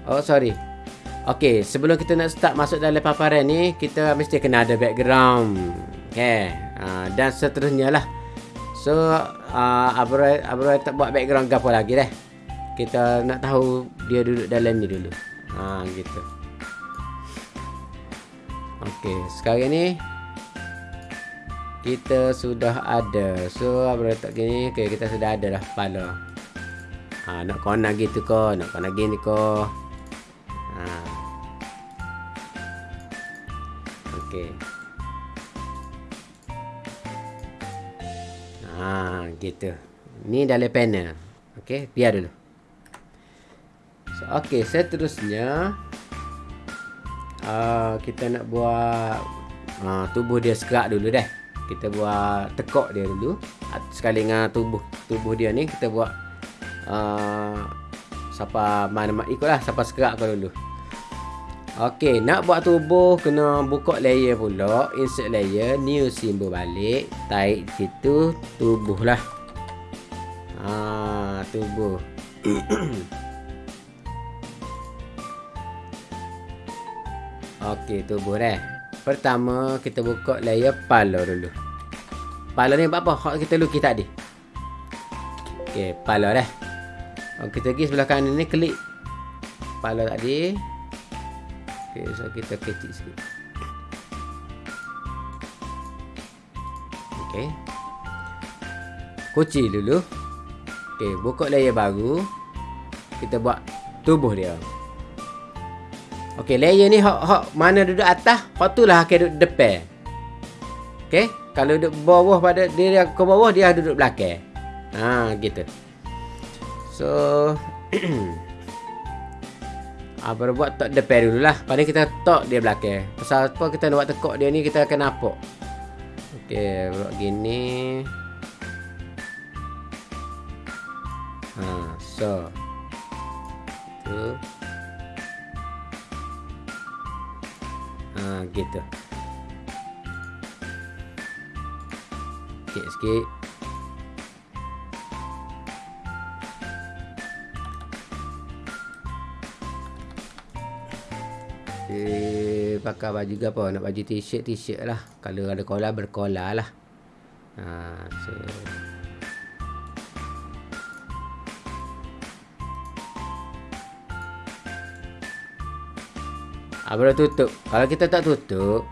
Oh sorry. Okey, sebelum kita nak start masuk dalam paparan ni, kita mesti kena ada background. Okay. Uh, dan seterusnya lah. So, uh, Abra, Abra tak buat background apa lagi dah. Kita nak tahu dia duduk dalam ni dulu. Ha, gitu. Okey, sekarang ni kita sudah ada. So, apa letak gini? Okey, kita sudah ada dah kepala. Ha, nak kau nak gitu ko, nak kau nak gini ko. Ha. Okey. Ha, gitu. Ni dalam panel. Okey, biar dulu. So, okey, seterusnya uh, kita nak buat uh, tubuh dia segerak dulu dah. Kita buat tekok dia dulu. Sekali dengan tubuh tubuh dia ni kita buat uh, siapa mana ikutlah siapa segerak kau dulu. Okey, nak buat tubuh kena buka layer pula, insert layer, new symbol balik, tarik situ, tubuh lah. Ha, tubuh. Okey, tubuh dah. Pertama kita buka layer pala dulu. Pala ni buat apa? Hak kita lukis tadi. Okey, pala dah. Oh, kita pergi sebelah kanan ni klik pala tadi. Okey, so kita kecil sikit. Okey. Kunci dulu. Okey, buka layer baru. Kita buat tubuh dia. Okey, layer ni hak hak mana duduk atas, hak tu lah akan duduk depan. Okey, kalau duduk bawah pada dia ke bawah dia duduk belakang. Ha, gitu. So Apa buat tak depan dulu lah Pada kita tok dia belakang. Pasal apa kita nak buat tekok dia ni Kita akan nampak Okay Buat gini. Ha So. Tu Ha gitu Sikit sikit Eh, pakai baju ke apa? Nak baju t-shirt, t-shirt lah. Kalau ada kola, berkola lah. Ha, so. Ha, baru tutup. Kalau kita tak tutup,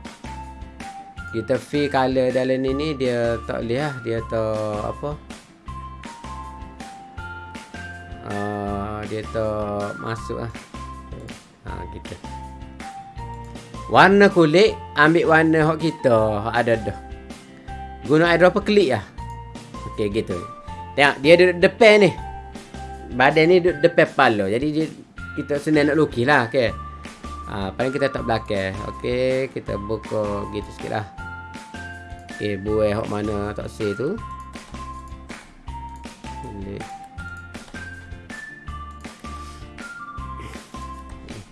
kita fill color dalam ni ni, dia tak boleh lah. Dia tak apa. Uh, dia tak masuk lah. Ha, gitu. Warna kulit Ambil warna hok kita Hok ada dah Guna eyedropper klik lah Okey gitu Tengok dia duduk depan ni Badan ni duduk depan pala Jadi dia, kita senang nak lukis lah okay. Ha, Paling kita tak belakang. Okey kita buka gitu sikit lah. Okey buai hok mana tak say tu?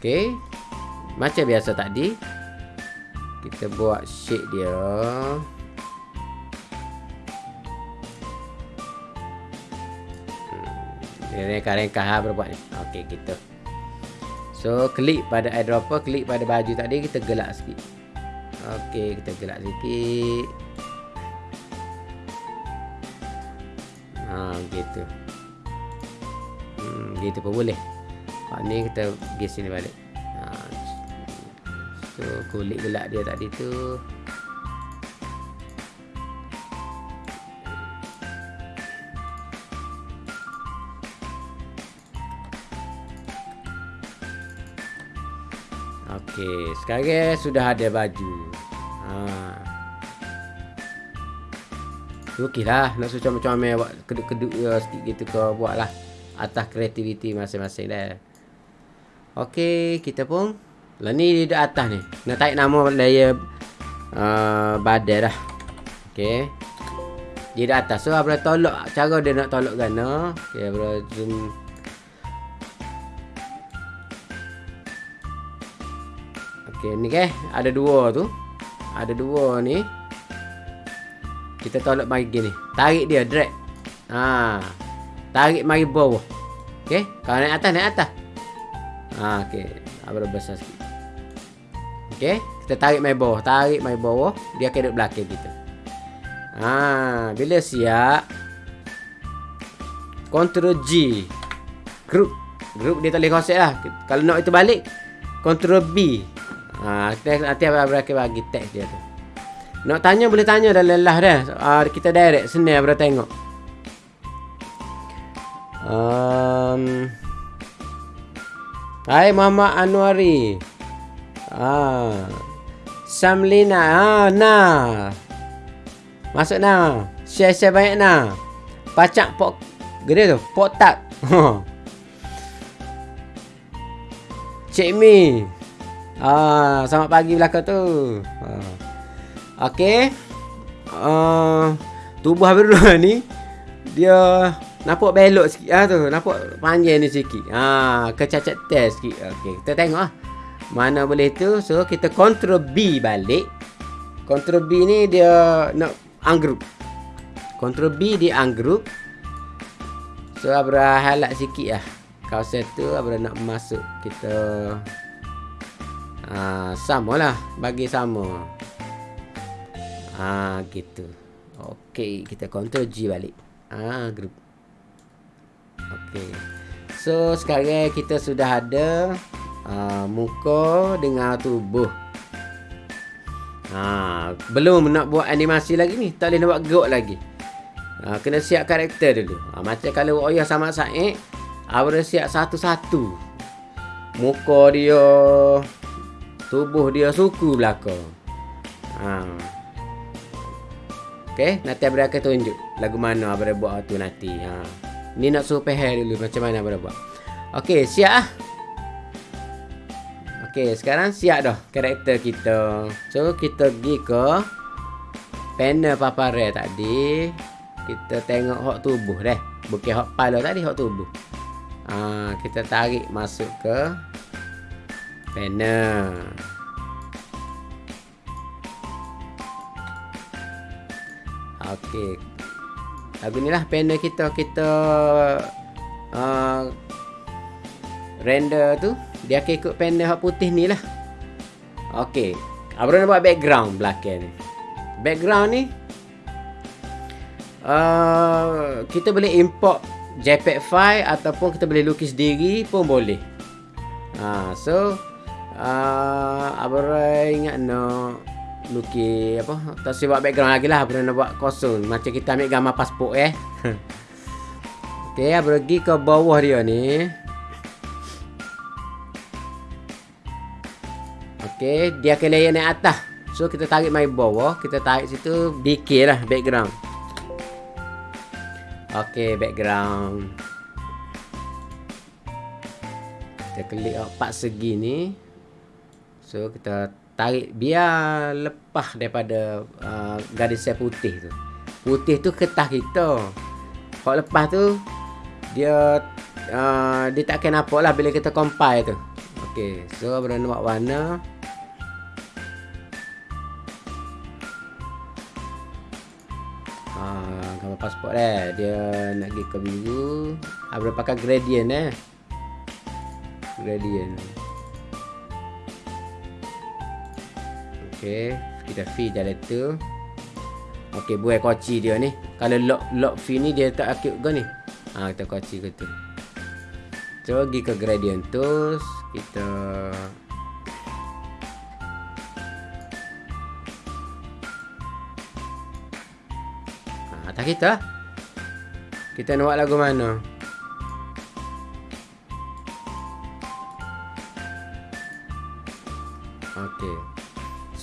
Okey macam biasa tadi Kita buat shape dia. Hmm, rengkah-rengkah ha, berbuat ni. Okey kita So klik pada eyedropper Klik pada baju tadi Kita gelak sikit. Okey kita gelak sikit. Ha gitu. Hmm gitu pun boleh. Ha, ni kita pergi sini balik. So kulit gelak dia tadi tu Okey, sekarang sudah ada baju. Ha. Okeylah, nak suci macam-macam buat keduk-keduk ya sikit gitu ke buatlah atas kreativiti masing-masing dah. Okey, kita pun lah ni di atas ni. Nak tarik nama layer uh, badan dah. Okey. Dia di atas. So, abra tolak. Cara dia nak tolak gana. Okey, abra zoom. Okey, ni ke. Ada dua tu. Ada dua ni. Kita tolak mari gini. Tarik dia, drag. Ha. Tarik mari bawah. Okey. Kalau naik atas, naik atas. Ha, okey. Abra besar sikit. Okey, kita tarik mai bawah, tarik mai bawah, dia akan duduk belakang kita. Ha, bila siap Ctrl G Group Group dia tak boleh lah Kalau nak itu balik Ctrl B ha, Nanti abang akan bagi teks dia tu Nak tanya boleh tanya dalam lelah dah ha, Kita direct senang abang tengok um, Hai Muhammad Anwari Ah. Samlina. Ah, nah. Masuk nah. Share-share banyak nah. Pacak pok gede tu. Pok tak. Cik Mi. Ah, selamat pagi belaka tu. Ah. Okey. Uh, tubuh dulu ni dia nampak belok sikit ah tu nampak panjang ni sikit ah kecacat test sikit okey kita tengok ah Mana boleh tu. So kita control B balik. Control B ni dia nak ungroup. Control B di ungroup. So Abra highlight sikit lah. Kawasan tu Abra nak masuk kita uh, sama lah. Bagi sama. Ah uh, gitu. Okey, kita control G balik. Ah uh, group. Okey. So sekarang kita sudah ada uh, muka dengan tubuh. Ha, belum nak buat animasi lagi ni. Tak boleh nak buat gerak lagi. Ha, kena siap karakter dulu. Ha, macam kalau Oya sama Said. Abra siap satu-satu. Muka dia. Tubuh dia suku belakang. Ha. Okay. Nanti Abra akan tunjuk. Lagu mana Abra buat tu nanti. Ha. Ni nak suruh peher dulu. Macam mana Abra buat. Okay. Siap lah. Okey, sekarang siap dah karakter kita. So, kita pergi ke panel paparan tadi. Kita tengok hak tubuh deh. Bukan hak kepala tadi, hak tubuh. Ha, kita tarik masuk ke panel. Okey. Lagu ni lah panel kita. Kita uh, render tu dia akan ikut panel hak putih ni lah. Okey. Abang nak buat background belakang ni. Background ni. Uh, kita boleh import JPEG file ataupun kita boleh lukis sendiri pun boleh. Ha, so uh, abang ingat nak lukis apa? Tak buat background lagi lah. Abang nak buat kosong. Macam kita ambil gambar pasport eh. Abang pergi ke bawah dia ni. Okey, dia akan layer naik atas. So kita tarik mai bawah, kita tarik situ BK lah background. Okey, background. Kita klik empat segi ni. So kita tarik biar lepas daripada uh, garis sel putih tu. Putih tu ketah kita. Kalau lepas tu dia uh, dia tak akan nampak lah bila kita compile tu. Okey, so berapa nak warna? pasport eh dia nak pergi ke biru apa ah, pakai gradient eh gradient okey kita feed jalan tu. Okey buat koci dia ni. Kalau lock lock fee ni dia tak aktif ke ni. Ha kita koci ke tu. So pergi ke gradient tu. Kita atas kita. Kita nak buat lagu mana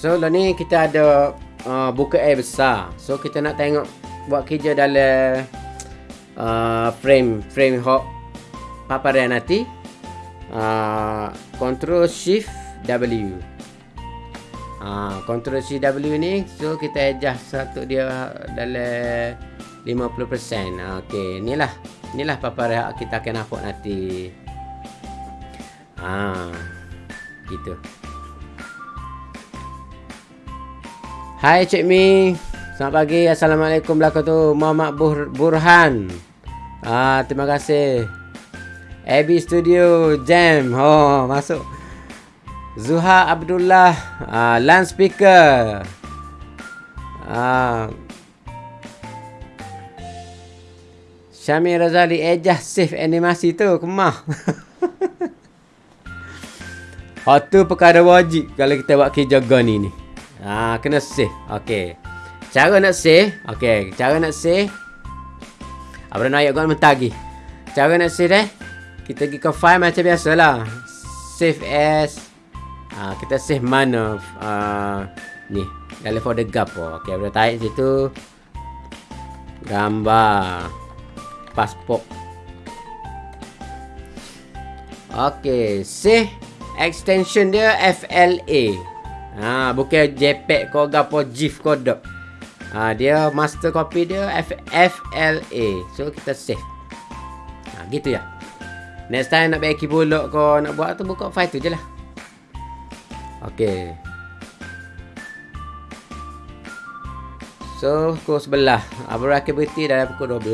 So lah ni kita ada uh, Buka air besar So kita nak tengok Buat kerja dalam uh, Frame Frame hot Paparan nanti uh, Control Shift W Ha, Ctrl CW ni so kita adjust satu dia dalam 50%. Ha, okey, inilah inilah paparan kita akan nampak nanti. Ha. Gitu. Hai Cik Mi. Selamat pagi. Assalamualaikum belaka tu. Muhammad Bur Burhan. Ah, terima kasih. AB Studio Jam. Oh, masuk. Zuha Abdullah uh, Land speaker uh, Syamir Razali Ejah save animasi tu Kemah Oh tu perkara wajib Kalau kita buat kerja gani ni uh, Kena save. Okay Cara nak save Okay Cara nak save. Apa nak ayat gua mentagi Cara nak save eh? Kita pergi ke file macam biasalah. Save as. Uh, kita save mana? Uh, ni. Dalam folder gapo okey kita tarik situ. Gambar. Pasport okey save extension dia FLA ha bukan JPEG ko gapo GIF ko dok ha dia master copy dia F FLA so kita save ha gitu ya next time nak bagi bulok ko nak buat tu buka file tu je lah Okey. So, pukul sebelah. Abra aktiviti dalam pukul 12.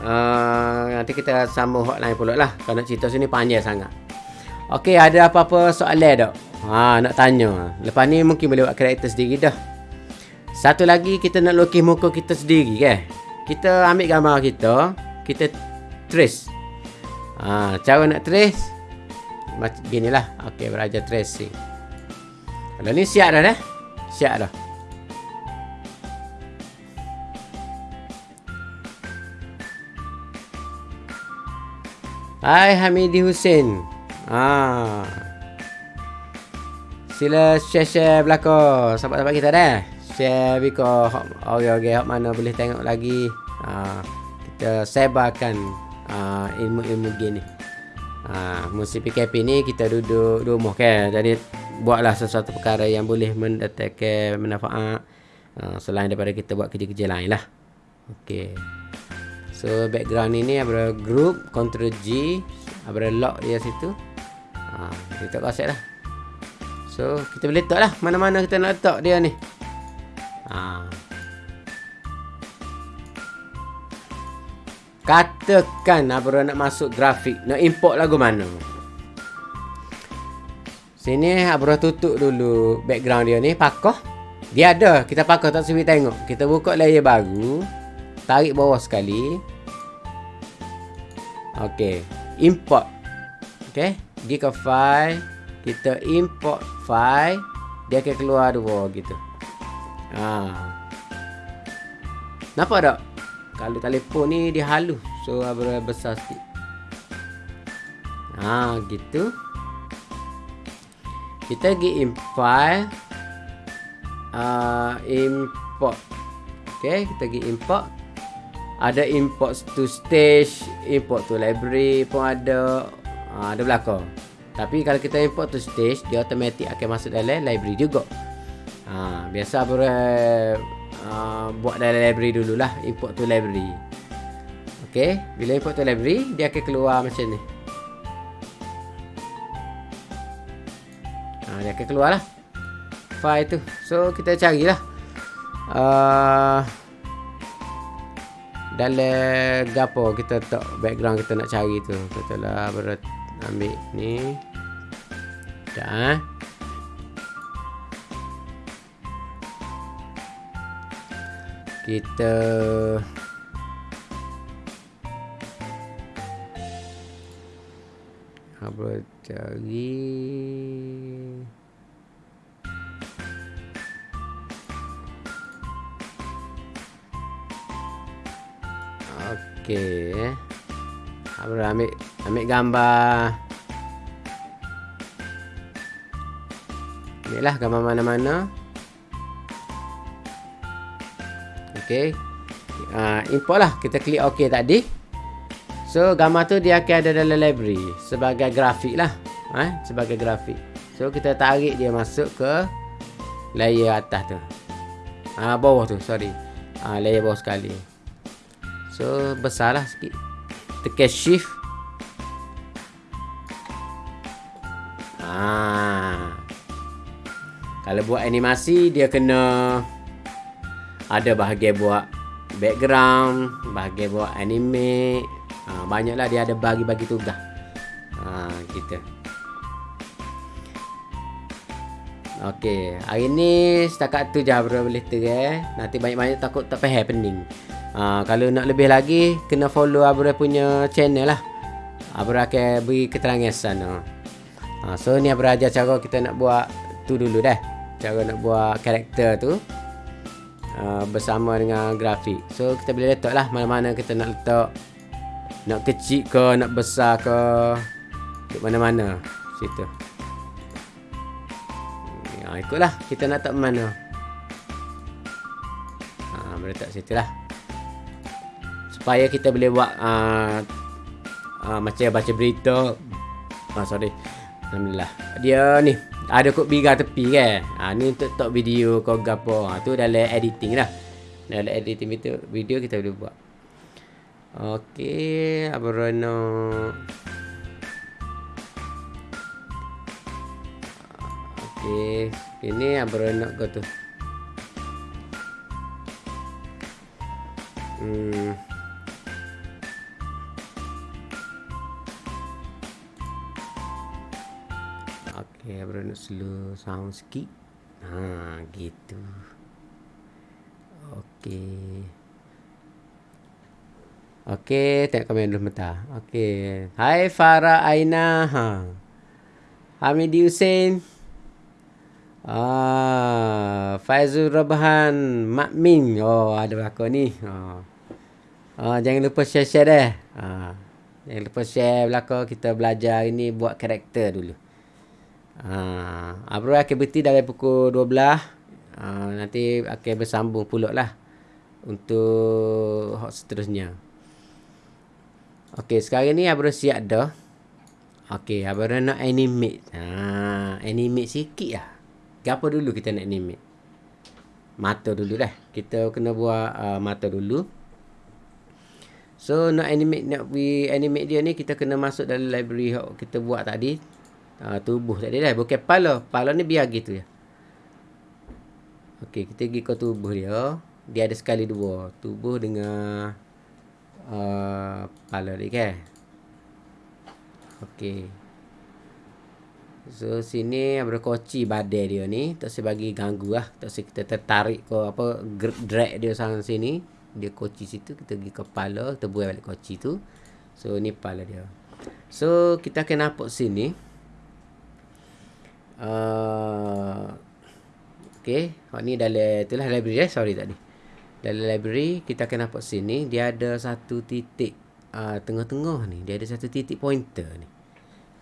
Uh, nanti kita sambung hotline pula lah. Kalau nak cerita sini panjang sangat. Okey, ada apa-apa soalan tak? Ha, nak tanya. Lepas ni mungkin boleh buat karakter sendiri dah. Satu lagi kita nak lukis muka kita sendiri kan. Kita ambil gambar kita, kita trace. Ha, cara nak trace macam ginilah. Okey, belajar tracing. Kalau ni siap dah dah. Siap dah. Hai Hamidi Hussein. Ah. Sila share-share belakang sahabat-sahabat kita dah. Share biko okey-okey hok mana boleh tengok lagi. Ah, kita sebarkan ah, ilmu-ilmu gini. Ah, musim PKP ni kita duduk rumah kan. Jadi buatlah sesuatu perkara yang boleh mendatangkan manfaat ah, selain daripada kita buat kerja-kerja lain lah. Okey. So background ini ada group Ctrl G ada lock dia situ. Ha, kita kasih lah. So kita boleh letak lah mana-mana kita nak letak dia ni. Ha. Katakan Abra nak masuk grafik, nak import lagu mana? Sini Abra tutup dulu background dia ni, pakoh. Dia ada, kita pakoh tak sebi tengok. Kita buka layer baru, tarik bawah sekali. Okey, import. Okey, pergi ke file, kita import file, dia akan keluar dua gitu. Ha. Nampak tak? Kalau telefon ni dia halus, so berapa besar sikit. Ha, gitu. Kita pergi import. Uh, import. Okey, kita pergi import ada import to stage import to library pun ada ha, ada belakang tapi kalau kita import to stage dia automatic akan masuk dalam library juga. Ha, biasa boleh uh, buat dalam library dululah import to library. Ok bila import to library dia akan keluar macam ni. Ha, dia akan keluar lah file tu. So kita carilah. Uh, dalam gapo kita tak background kita nak cari tu. Kita lah berat ambil ni. Dah. Kita apa cari Okey. eh. Ambil ambil gambar. Ambillah gambar mana-mana. Okey. Uh, import lah. Kita klik OK tadi. So, gambar tu dia akan ada dalam library. Sebagai grafik lah. Eh? Sebagai grafik. So, kita tarik dia masuk ke layer atas tu. Ah uh, bawah tu, sorry. Uh, layer bawah sekali. So besarlah sikit Tekan shift ah. Kalau buat animasi Dia kena Ada bahagian buat Background Bahagian buat anime ah, Banyaklah dia ada bagi-bagi tugas ah, Kita Okey, hari ni setakat tu je boleh terang. Nanti banyak-banyak takut tak faham pening. Ha, kalau nak lebih lagi kena follow Abra punya channel lah. Abra akan beri keterangan sana. Ha, so ni Abra ajar cara kita nak buat tu dulu dah. Cara nak buat karakter tu uh, bersama dengan grafik. So kita boleh letak lah mana-mana kita nak letak. Nak kecil ke, nak besar ke. Di mana-mana. Situ. Ha, ikutlah kita nak letak mana. Ha, boleh letak situ lah supaya kita boleh buat uh, uh, macam baca berita. Ah sorry. Alhamdulillah. Dia ni ada kod biga tepi kan ah ni untuk top video kau gapo. Ah tu dalam editing lah. Dalam editing video, video kita boleh buat. Okey abrono Okey, ini yang berenak kau tu. Hmm. Okey, berenak slow sound sikit. Ha, gitu. Okey. Okey, tengok komen dulu mata. Okey. Hai Farah Aina. Ha. Hamidi Hussein. Ah, Faizul Rabhan Mak Min. Oh, ada belakang ni. Ha. Ah, jangan lupa share-share dah. Ha. Jangan lupa share belakang kita belajar ini buat karakter dulu. Ha. Abro akan berhenti dari pukul 12. Ha. Nanti akan bersambung pula lah. Untuk seterusnya. Okey, sekarang ni Abra siap dah. Okey, Abra nak animate. Ha, animate sikit lah. Apa dulu kita nak animate? Mata dulu dah. Kita kena buat uh, mata dulu. So, nak animate nak we animate dia ni kita kena masuk dalam library yang kita buat tadi. Uh, tubuh tadi dah. Bukan kepala. Kepala ni biar gitu ya. Okey, kita pergi ke tubuh dia. Dia ada sekali dua. Tubuh dengan uh, kepala dia kan ok so sini berkoci badai dia ni tak saya bagi ganggu lah tak saya kita tertarik ke apa drag dia sang sini dia koci situ kita pergi kepala kita buat balik koci tu so ni kepala dia so kita akan nampak sini uh, ok ni dalam itulah library eh? Sorry tadi dalam library kita akan nampak sini dia ada satu titik uh, tengah-tengah ni. Dia ada satu titik pointer ni.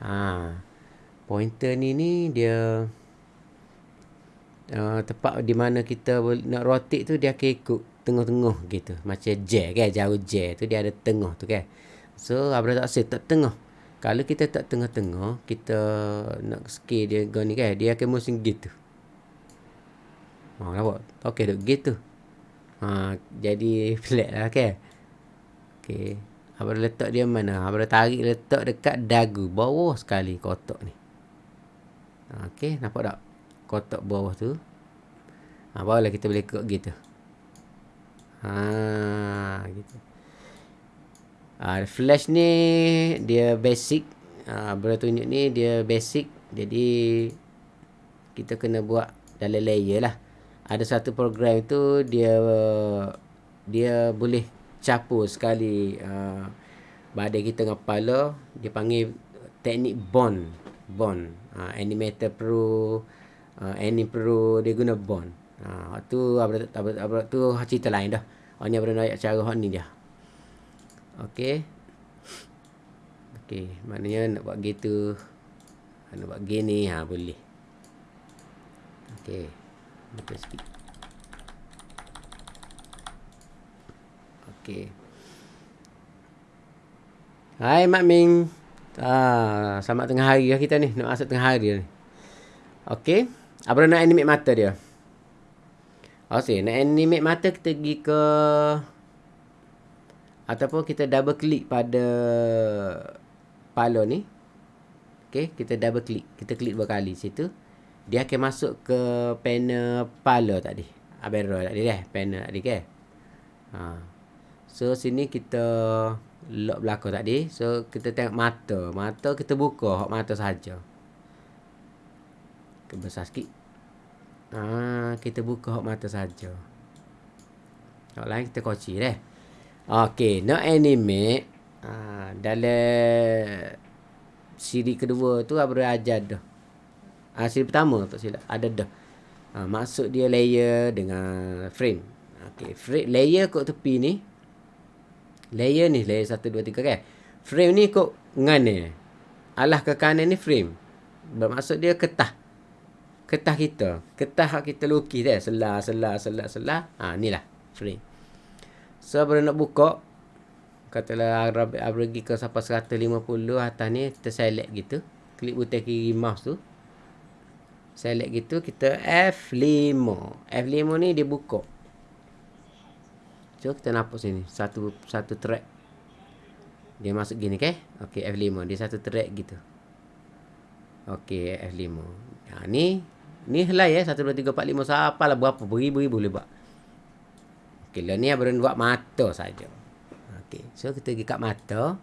Ha pointer ni ni dia uh, tempat di mana kita nak rotate tu dia akan ikut tengah-tengah gitu. Macam J kan? Jauh J tu dia ada tengah tu kan? So abra tak set tak tengah kalau kita tak tengah-tengah kita nak scale dia ni kan dia akan mesti gitu Ha, nampak? Okey, duk gitu. Ha, jadi flat lah kan. Okey. Abang letak dia mana? Abang tarik letak dekat dagu. Bawah sekali kotak ni. Okey. Nampak tak? Kotak bawah tu. Ha, barulah kita boleh kek gitu. Ha, gitu. Ha, flash ni dia basic. Ha, abang tunjuk ni dia basic. Jadi kita kena buat dalam layer lah. Ada satu program itu dia dia boleh capur sekali uh, badai kita dengan kepala. Dia panggil teknik bond. Bond. Uh, animator pro uh, anim pro dia guna bond. Uh, tu apa tu cerita lain dah. Hanya berada cara hot ni dia okey okey maknanya nak buat gitu nak buat gini ha boleh okey Buka sikit. Okey. Hai Mak Ming. Ah, selamat tengah hari lah kita ni. Nak masuk tengah hari ni. Okey. Apa nak animate mata dia? Okey, nak animate mata kita pergi ke ataupun kita double klik pada palo ni. Okey, kita double klik. Kita klik dua kali situ dia akan masuk ke panel pala tadi. Abero tadi dah, panel tadi ke. Ha. So sini kita lock belakang tadi. So kita tengok mata. Mata kita buka hak mata saja. Kebesar sikit. Ha, kita buka hak mata saja. Hak lain kita kunci dah. Okey, nak animate ha, dalam siri kedua tu apa ajar dah. Hasil pertama tak silap. Ada dah. Ha, maksud dia layer dengan frame. Okey, frame layer kok tepi ni. Layer ni layer 1 2 3 kan. Frame ni kok ngane. Alah ke kanan ni frame. Bermaksud dia ketah. Ketah kita. Ketah kita lukis dah. Selah, selah, selah, selah. Ha, ni lah frame. So, bila nak buka. Katalah Arab pergi ke sampai 150 atas ni. Kita select gitu. Klik butang kiri mouse tu select gitu kita F5 F5 ni dia buka so kita nampak sini satu satu track dia masuk gini ke ok F5 dia satu track gitu ok F5 ha, ni Ni helai ya. 1, 2, 3, 4, 5. Siapa lah berapa. Beribu-ribu boleh buat. Okey. Ni abang buat mata saja. Okey. So kita pergi kat mata.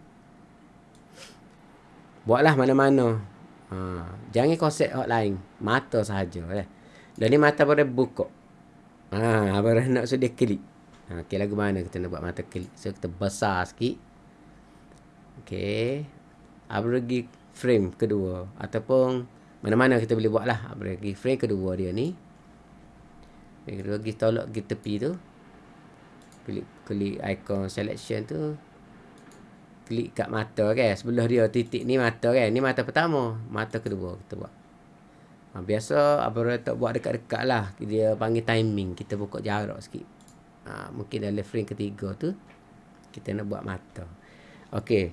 Buatlah mana-mana. Ha. Jangan konsep hot lain. Mata sahaja. Eh. Dan ni mata pada buka. Ha. Abang nak sudah klik. Ha. Okey. Lagu mana kita nak buat mata klik. So kita besar sikit. Okey. Abang pergi frame kedua. Ataupun mana-mana kita boleh buat lah. Abang pergi frame kedua dia ni. Frame kedua pergi tolak pergi tepi tu. Klik, klik icon selection tu klik kat mata kan. Sebelah dia titik ni mata kan. Ni mata pertama. Mata kedua kita buat. Ha, biasa Abang tak buat dekat-dekat lah. Dia panggil timing. Kita buka jarak sikit. Ha, mungkin dalam frame ketiga tu. Kita nak buat mata. Okey.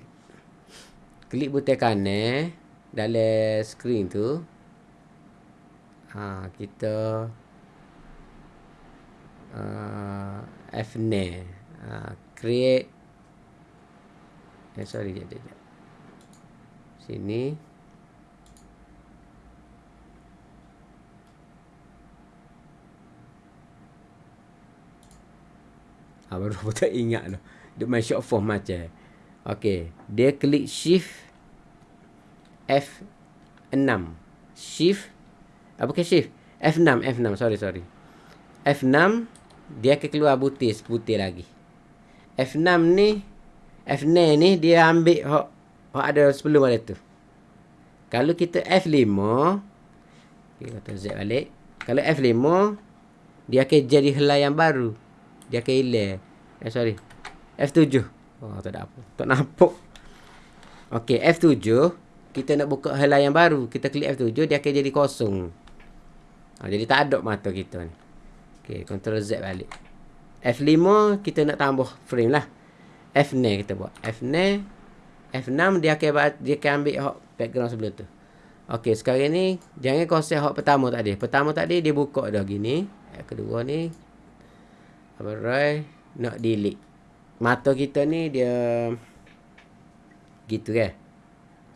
Klik butang kanan. Dalam screen tu. Ha, kita. Uh, F9. Uh, create Eh, sorry, jap, jap. Sini. Ah, baru aku tak ingat tu. Dia main short form macam. Okay. Dia klik shift F6. Shift. Apa ke shift? F6. F6. Sorry, sorry. F6. Dia akan keluar butir. Putih lagi. F6 ni F9 ni dia ambil hak hak ada sebelum ada tu. Kalau kita F5 okay, kata Z balik. Kalau F5 dia akan jadi helai yang baru. Dia akan hilang. Eh sorry. F7. Oh tak ada apa. Tak nampak. Okey, F7 kita nak buka helai yang baru. Kita klik F7 dia akan jadi kosong. Ha, jadi tak ada mata kita ni. Okey, Ctrl Z balik. F5 kita nak tambah frame lah. F9 kita buat. F9 F6 dia akan dia akan ambil hak background sebelah tu. Okey, sekarang ni jangan konsep hak pertama tadi. Pertama tadi dia buka dah gini. Yang kedua ni Alright, nak delete. Mata kita ni dia gitu kan.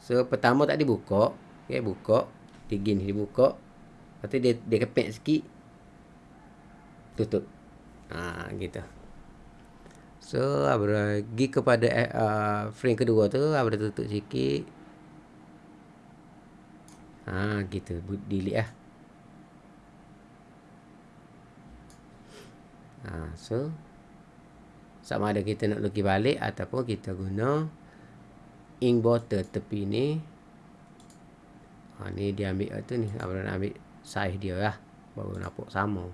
So pertama tadi buka, okey buka, dia gini dia buka. Lepas tu dia dia kepek sikit. Tutup. Ha gitu. So, Abra pergi kepada uh, frame kedua tu, Abra tutup sikit. Ha, gitu. Delete lah. Ha, so, sama ada kita nak lukis balik ataupun kita guna ink bottle tepi ni. Ha, ni dia ambil tu ni. Abra nak ambil size dia lah. Baru nampak sama.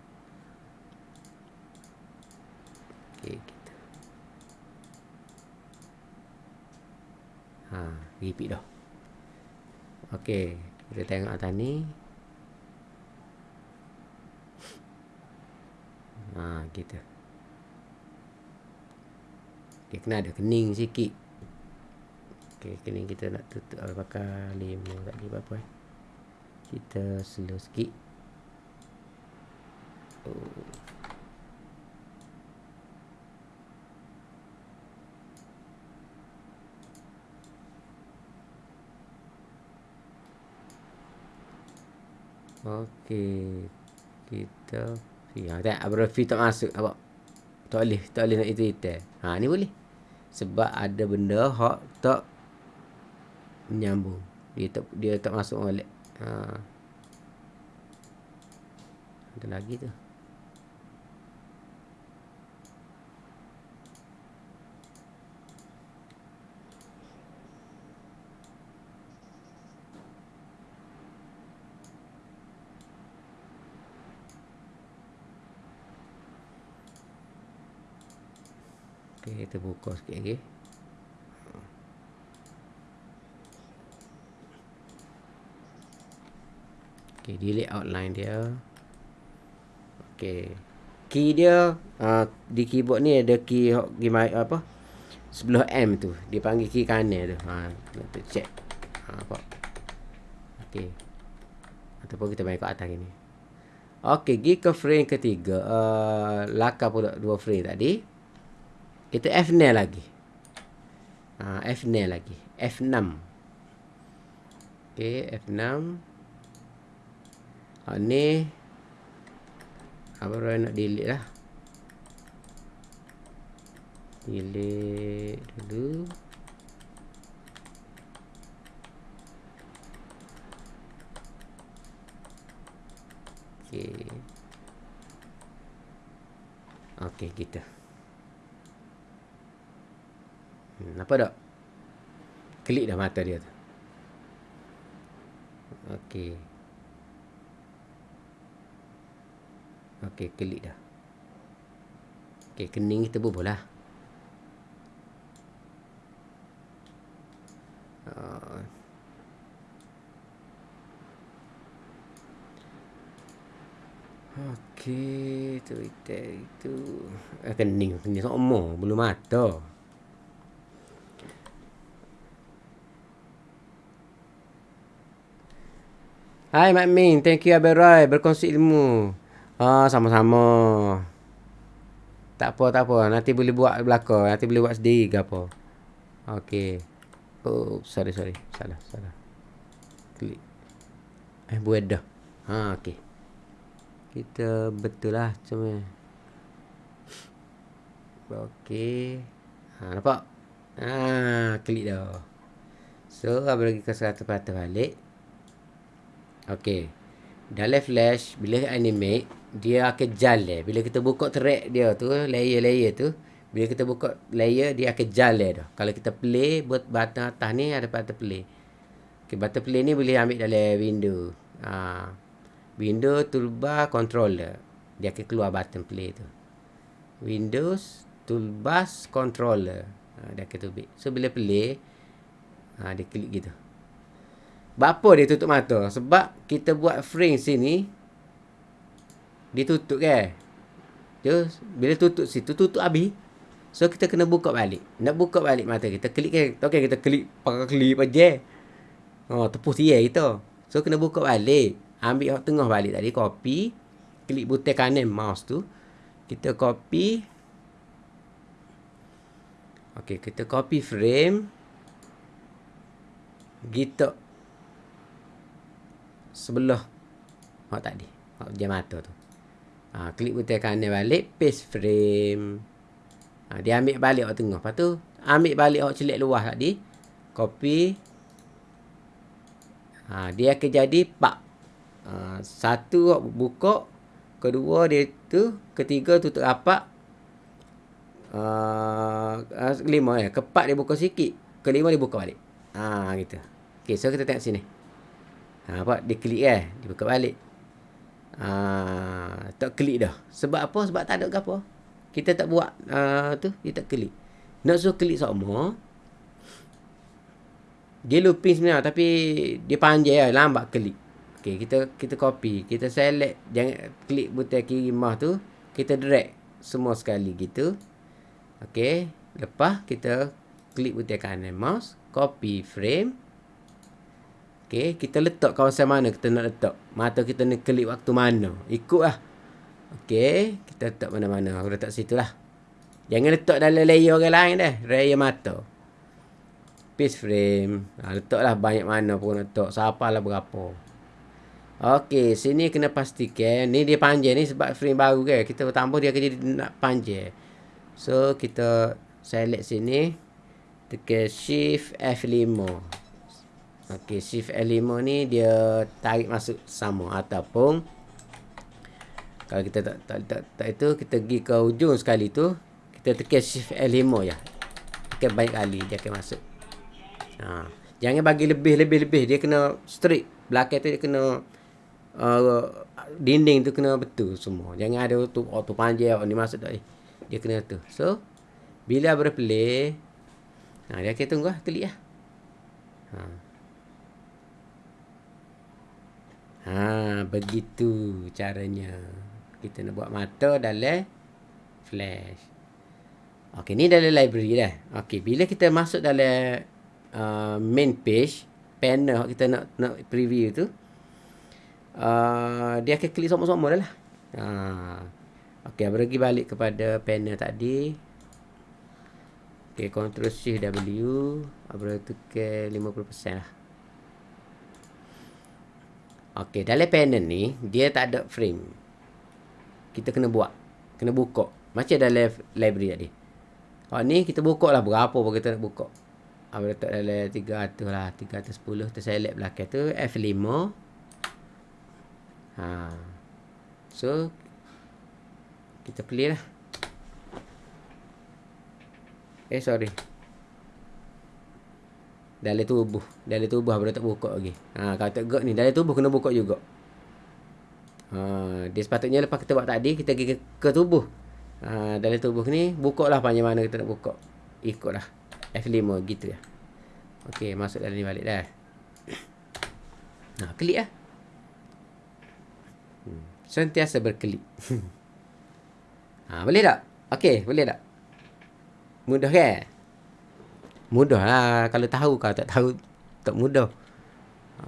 Okay. Ha, repeat dah. Okey, kita tengok atas ni. Ha, kita. Dia kena ada kening sikit. Okey, kening kita nak tutup pakai lima tadi apa-apa eh. Kita slow sikit. Oh. Okey. Kita Ya, tak Abra fi tak masuk apa. Tak boleh, tak boleh nak itu itu. Ha, ni boleh. Sebab ada benda hak tak menyambung. Dia tak dia tak masuk balik. Ha. Ada lagi tu. Kita buka sikit lagi. Okey, delete outline dia. Okey. Key dia uh, di keyboard ni ada key apa? Sebelah M tu. Dia panggil key kanan tu. Ha, kita check. Ha, apa? Okey. Ataupun kita main kat atas ni. Okey, pergi ke frame ketiga. Uh, lakar pula dua frame tadi. Kita F9 lagi. Ha, F9 lagi. F6. Okey, F6. Ha, ni. Apa nak delete lah. Delete dulu. Okey. Okey, kita. Hmm, apa tak? Klik dah mata dia tu. Okey. Okey, klik dah. Okey, kening kita bubuh lah. Uh, Okey, tu itu itu. Eh, kening, kening semua, belum mata. Hai Mak Min, thank you Abel Roy berkongsi ilmu. Ah, sama-sama. Tak apa, tak apa. Nanti boleh buat belakang. Nanti boleh buat sendiri ke apa. Okey. Oh, sorry, sorry. Salah, salah. Klik. Eh, buat dah. Ha, okey. Kita betul lah cuma. Okey. Ha, nampak? Ha, klik dah. So, abang lagi ke 100% balik. Okey. Dalam flash, bila animate, dia akan jalan. Bila kita buka track dia tu, layer-layer tu, bila kita buka layer, dia akan jalan dah. Kalau kita play, buat button atas ni, ada button play. Okay, button play ni boleh ambil dalam window. Ha. Window, toolbar, controller. Dia akan keluar button play tu. Windows, toolbar, controller. Ha, dia akan tubik. So, bila play, ha, dia klik gitu. Bapa dia tutup mata? Sebab kita buat frame sini dia tutup kan. Dia bila tutup situ tutup habis. So kita kena buka balik. Nak buka balik mata kita klik kan. Okey kita klik pakai klik aja. Oh tepus dia kita. So kena buka balik. Ambil tengah balik tadi copy. Klik butang kanan mouse tu. Kita copy. Okey kita copy frame. Gitu sebelah. Hak tadi hak jam mata tu. Ha, klik butang kanan balik paste frame. Ha, dia ambil balik hak tengah. Lepas tu ambil balik hak celik luar tadi copy. Ha, dia akan jadi pak. Ha, satu hak buka kedua dia tu ketiga tutup rapat uh, lima ya keempat dia buka sikit kelima dia buka balik. Ha gitu. Okey so kita tengok sini Ha, apa? Dia klik eh. Dia buka balik. Ha, tak klik dah. Sebab apa? Sebab tak ada apa. Kita tak buat uh, tu. Dia tak klik. Nak suruh klik sama. Dia looping sebenarnya. Tapi dia panjang lah. Lambat klik. Okay, kita kita copy. Kita select. Jangan klik butang kiri mah tu. Kita drag semua sekali gitu. Okay. Lepas kita klik butang kanan mouse. Copy frame. Okey, kita letak kawasan mana kita nak letak. Mata kita nak klik waktu mana. Ikutlah. Okey, kita letak mana-mana. Aku letak situ lah. Jangan letak dalam layer orang lain dah. Layer mata. Piece frame. Ha, letaklah banyak mana pun letak. Siapa lah berapa. Okey, sini kena pastikan. Ni dia panjang ni sebab frame baru kan. Kita tambah dia jadi nak panjang. So, kita select sini. Tekan shift F5. Okey, shift L5 ni dia tarik masuk sama ataupun kalau kita tak tak tak, tak itu kita pergi ke ujung sekali tu kita tekan shift L5 ya. Tekan banyak kali dia akan masuk. Ha, jangan bagi lebih lebih lebih dia kena straight. Belakang tu dia kena uh, dinding tu kena betul semua. Jangan ada tu auto oh, panjang oh, ni masuk tak. Dia kena tu. So bila berplay Ha, dia akan tunggu lah, klik lah. Ha. Ha, begitu caranya. Kita nak buat mata dalam flash. Okey, ni dalam library dah. Okey, bila kita masuk dalam uh, main page, panel kita nak nak preview tu, uh, dia akan klik sama-sama dah lah. Ha. Okey, pergi balik kepada panel tadi. Okey, Ctrl Shift W. Abang tukar 50% lah. Okey, dalam panel ni dia tak ada frame. Kita kena buat. Kena buka. Macam dalam library tadi. Oh ni kita buka lah berapa pun kita nak buka. Apa letak dalam 300 lah. 310. Kita select belakang tu. F5. Ha. So. Kita clear lah. Eh sorry. Dalam tubuh. Dalam tubuh baru tak buka lagi. Ha, kalau tak gok ni. Dalam tubuh kena buka juga. Ha, dia sepatutnya lepas kita buat tadi. Kita pergi ke, ke tubuh. Ha, dalam tubuh ni. Buka lah panjang mana kita nak buka. Ikut lah. F5 gitu ya. Okey. Masuk dalam ni balik dah. Ha, klik lah. Hmm. Sentiasa berkelik. ha, boleh tak? Okey. Boleh tak? Mudah kan? Mudah lah kalau tahu kau tak tahu tak mudah.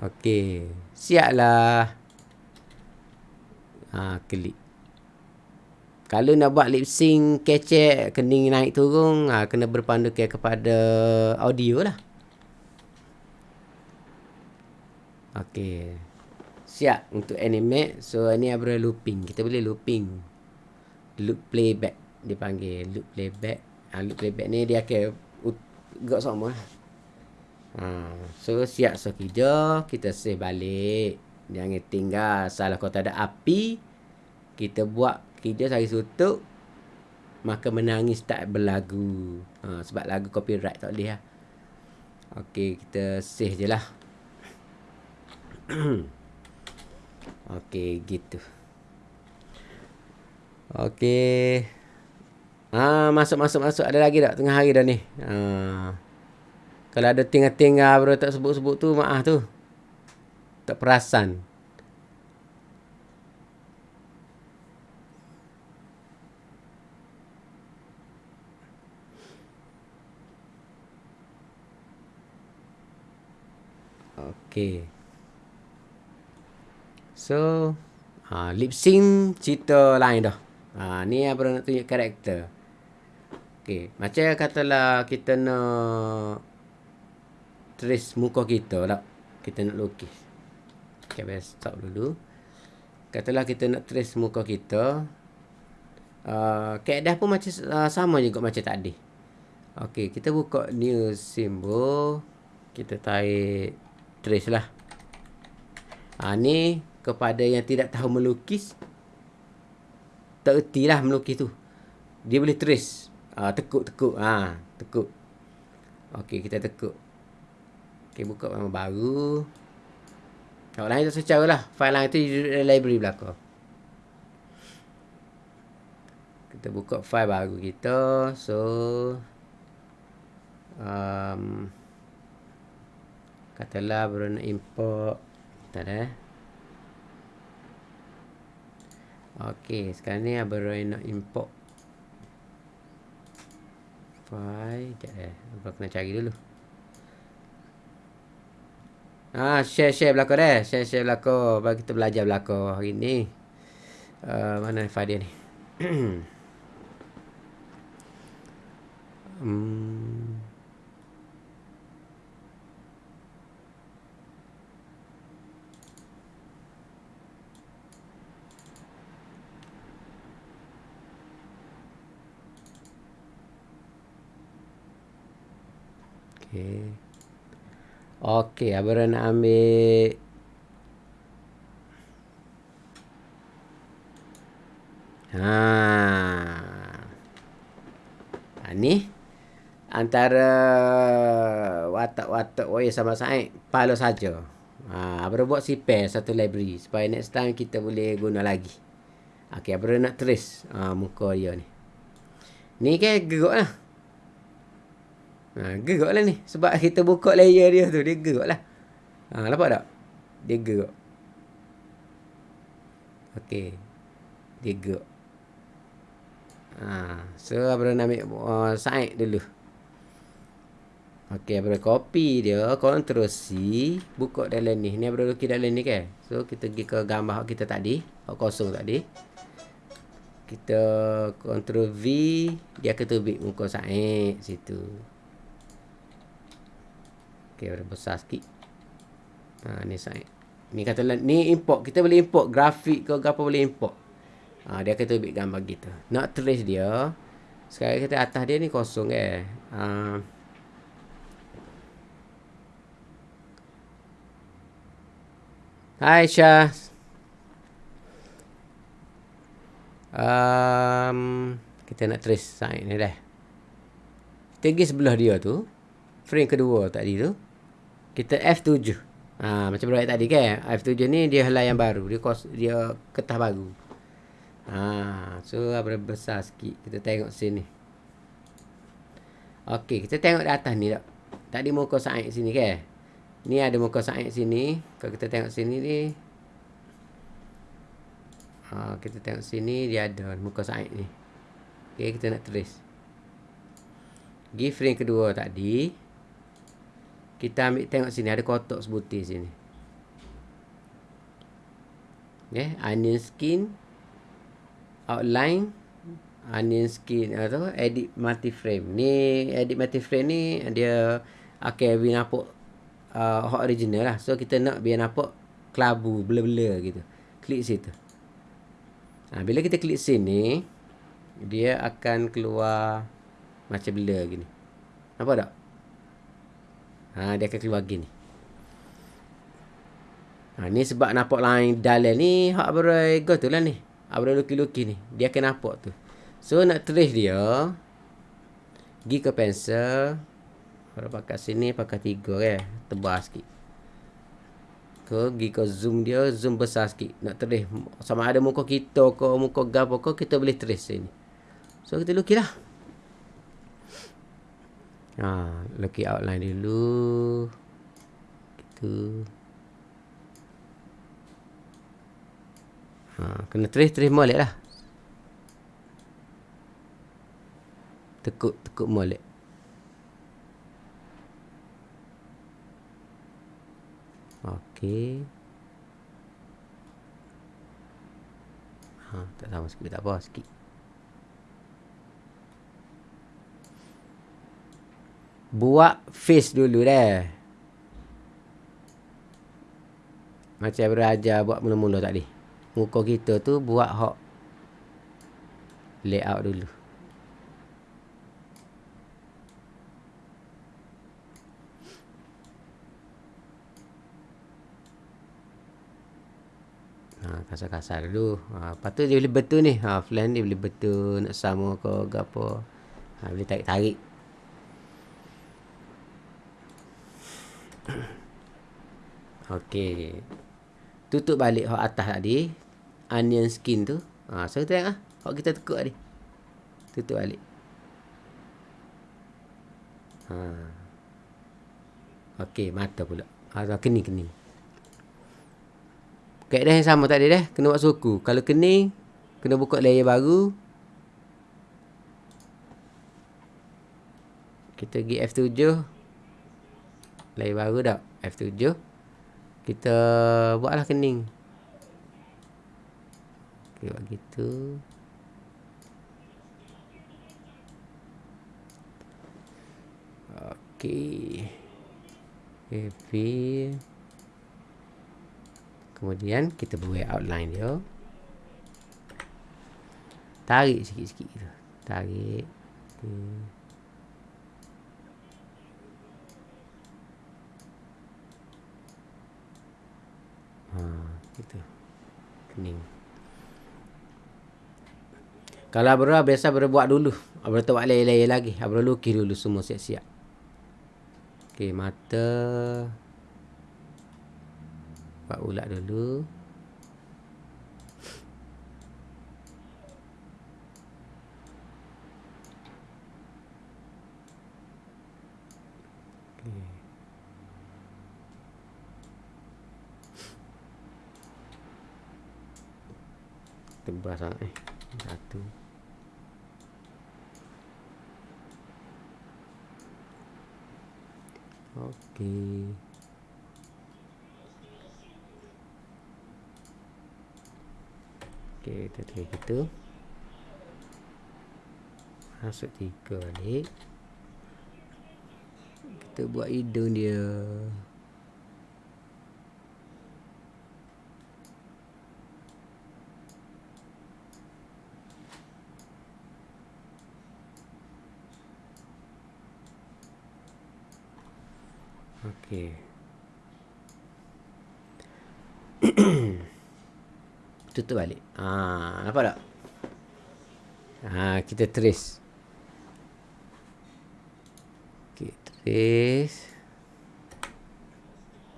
Okey, siaplah. Ha, klik. Kalau nak buat lip sync kecek kening naik turun, ha, kena berpandu ke kepada audio lah. Okey. Siap untuk animate. So ni abra looping. Kita boleh looping. Loop playback dipanggil loop playback. Ha, loop playback ni dia akan Gak sama ha. So siap sekejap Kita save balik. Jangan tinggal Salah kalau tak ada api Kita buat kerja sehari sutuk Maka menangis tak berlagu. Ha, Sebab lagu copyright tak boleh lah Okay kita save je lah. Okay gitu. Okay Ah, masuk masuk masuk ada lagi tak tengah hari dah ni. Ah. Kalau ada tinggal-tinggal bro tak sebut-sebut tu maaf tu. Tak perasan. Okay. So, ha, lip sync cerita lain dah. Ha, ni apa nak tunjuk karakter. Okey, macam katalah kita nak trace muka kita lah. Kita nak lukis. Okey, biar stop dulu. Katalah kita nak trace muka kita. Uh, keadaan pun macam uh, sama juga macam tadi. Okey, kita buka new symbol. Kita tarik trace lah. Ha, ni kepada yang tidak tahu melukis. Tak erti lah melukis tu. Dia boleh trace uh, tekuk tekuk. Ha tekuk. Okey kita tekuk. Okey buka nama baru. Kalau lain tak secara lah. File lain tu di library belakang. Kita buka file baru kita. So um, katalah baru nak import. Ada eh. Okey, sekarang ni baru nak import File Sekejap eh Aku kena cari dulu Ah, share share belakang deh. Share share belakang. Bagi kita belajar belakang hari ni. Uh, mana file dia ni? hmm. Okey. Okey, Abra nak ambil Ha. ha ni antara watak-watak waya sama saya palo saja. Ha, Abra buat si pair satu library supaya next time kita boleh guna lagi. Okey, Abra nak trace ha, muka dia ni. Ni kan gerak lah. Ha, gerak lah ni. Sebab kita buka layer dia tu. Dia gerak lah. Ha, nampak tak? Dia gerak. Okey. Dia gerak. Ha, so, Abra nak ambil uh, side dulu. Okey, Abra copy dia. Ctrl C. Buka dalam ni. Ni Abra lukis dalam ni kan? So, kita pergi ke gambar kita tadi. Kosong tadi. Kita Ctrl V. Dia terbit muka side situ. Okey, ada besar sikit. Ha, ni side. Ni kata ni import. Kita boleh import grafik ke apa boleh import. Ha, dia kata ambil gambar gitu. Nak trace dia. Sekarang kita atas dia ni kosong eh. Ha. Hai Syah. Um, kita nak trace sign ni dah. Kita pergi sebelah dia tu. Frame kedua tadi tu. Kita F7. Ha, macam berat tadi kan. F7 ni dia helai yang baru. Dia kos, dia ketah baru. Ha, so apa besar sikit. Kita tengok sini. Okey, kita tengok di atas ni tak. Tadi muka Said sini kan. Ni ada muka Said sini. Kalau kita tengok sini ni. Ha, kita tengok sini dia ada muka Said ni. Okey, kita nak. Give frame kedua tadi. Kita ambil tengok sini ada kotak sebutir sini. Okay, onion skin outline onion skin atau edit multi frame. Ni edit multi frame ni dia okay biar nampak uh, original lah. So kita nak biar nampak kelabu blur-blur gitu. Klik situ. Ha, bila kita klik sini dia akan keluar macam blur gini. Nampak tak? Ha, dia akan keluar gini. Ha, ni sebab nampak lain dalam ni. Hak berai tu lah ni. Hak berai luki-luki ni. Dia akan nampak tu. So nak trace dia. Pergi ke pencil. Kalau pakai sini pakai tiga eh. Tebal sikit. Ke pergi ke zoom dia. Zoom besar sikit. Nak trace. Sama ada muka kita ke muka gapo ke. Kita boleh trace sini. So kita lukis lah. Ha, lukis outline dulu. Gitu. Ha, kena trace-trace molek lah. Tekuk-tekuk molek. Okey. Ha, tak sama sikit, tak apa sikit. Buat face dulu dah. Macam beraja buat mula-mula tadi. Muka kita tu buat hok layout dulu. Ha, kasar-kasar dulu. Ha, lepas tu dia boleh betul ni. Ha, plan dia boleh betul. Nak sama ke apa. Ha, boleh tarik-tarik. Okey. Tutup balik hak atas tadi. Onion skin tu. Ha, so kita tengok ah. Hak kita tekuk tadi. Tutup balik. Ha. Okey, mata pula. Ha, kening kening. Kaedah yang sama tadi dah. Kena buat suku. Kalau kening, kena buka layer baru. Kita pergi F7. Layer baru dah. F7 kita buatlah kening. Okey buat gitu. Okey. Heavy kemudian kita buat outline dia. Tarik sikit-sikit tarik. Okay. Ha, gitu. Kening. Kalau Abra biasa Abra buat dulu. Abra tak buat layer-layer lagi. Abra lukis dulu semua siap-siap. Okey, mata. Buat ulat dulu. Sangat eh satu. Okey. Okey kita try gitu. Masuk tiga balik. Kita buat hidung dia Okey. Tutup balik. Ha, nampak tak? Ha, kita trace. Okey, trace.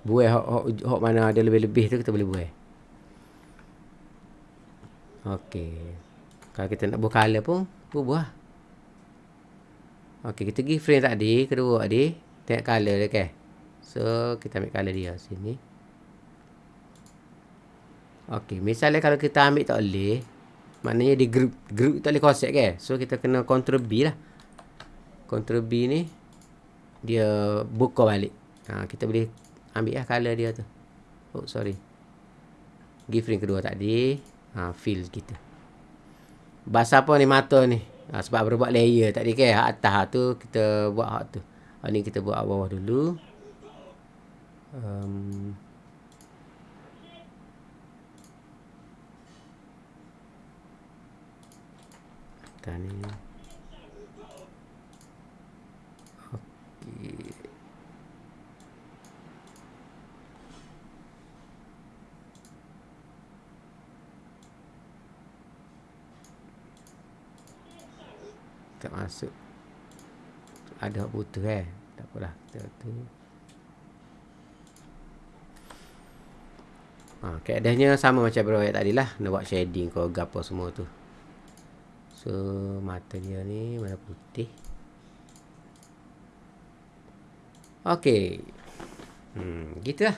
Buai hok, hok, hok mana ada lebih-lebih tu kita boleh buai. Okey. Kalau kita nak buat color pun, buah. Okey, kita pergi frame tadi, kedua tadi. Tengok color dia kan. So, kita ambil color dia sini. Okey, misalnya kalau kita ambil tak boleh. Maknanya di group, group tak boleh konsep kan. So, kita kena control B lah. Control B ni. Dia buka balik. Ha, kita boleh ambil lah color dia tu. Oh, sorry. Give frame kedua tadi. Ha, fill kita. Bahasa apa ni mata ni? Ha, sebab berbuat layer tadi? Hak atas tu kita buat hak tu. Ha, ni kita buat bawah dulu. Um, ni. Okey. tak masuk. Ada butuh eh? Tak apalah. Kita tu ha, keadaannya sama macam berawak tadi lah. Nak buat shading ke apa semua tu. So mata dia ni mana putih. Ok hmm, gitu lah.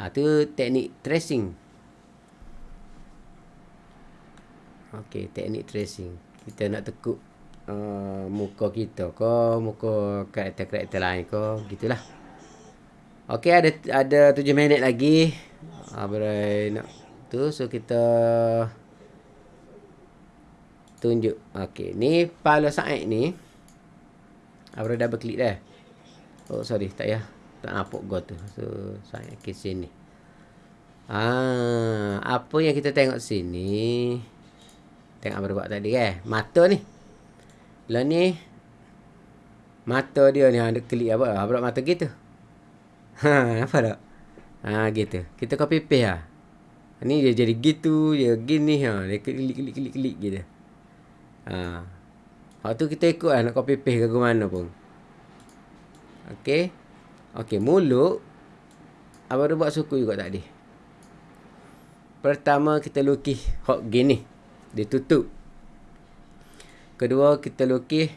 Ha, tu teknik tracing. Ok teknik tracing. Kita nak tekuk uh, muka kita ke muka karakter-karakter lain ke gitulah. Okey ada ada 7 minit lagi berai nak tu so kita tunjuk okey ni pala saat ni Abra double klik dah. Oh sorry tak ya. Tak nampak go tu. So saya ke sini. Ah, apa yang kita tengok sini? Tengok Abra buat tadi eh. Mata ni. Lah ni mata dia ni ada klik apa? Apa mata gitu. Ha, apa tak? Ha, gitu. Kita copy paste lah. Ni dia jadi gitu, dia gini ha, dia klik klik klik klik gitu. Ha. Hak tu kita ikut lah nak copy paste ke mana pun. Okey. Okey, mulut apa dia buat suku juga tadi. Pertama kita lukis hok gini. Dia tutup. Kedua kita lukis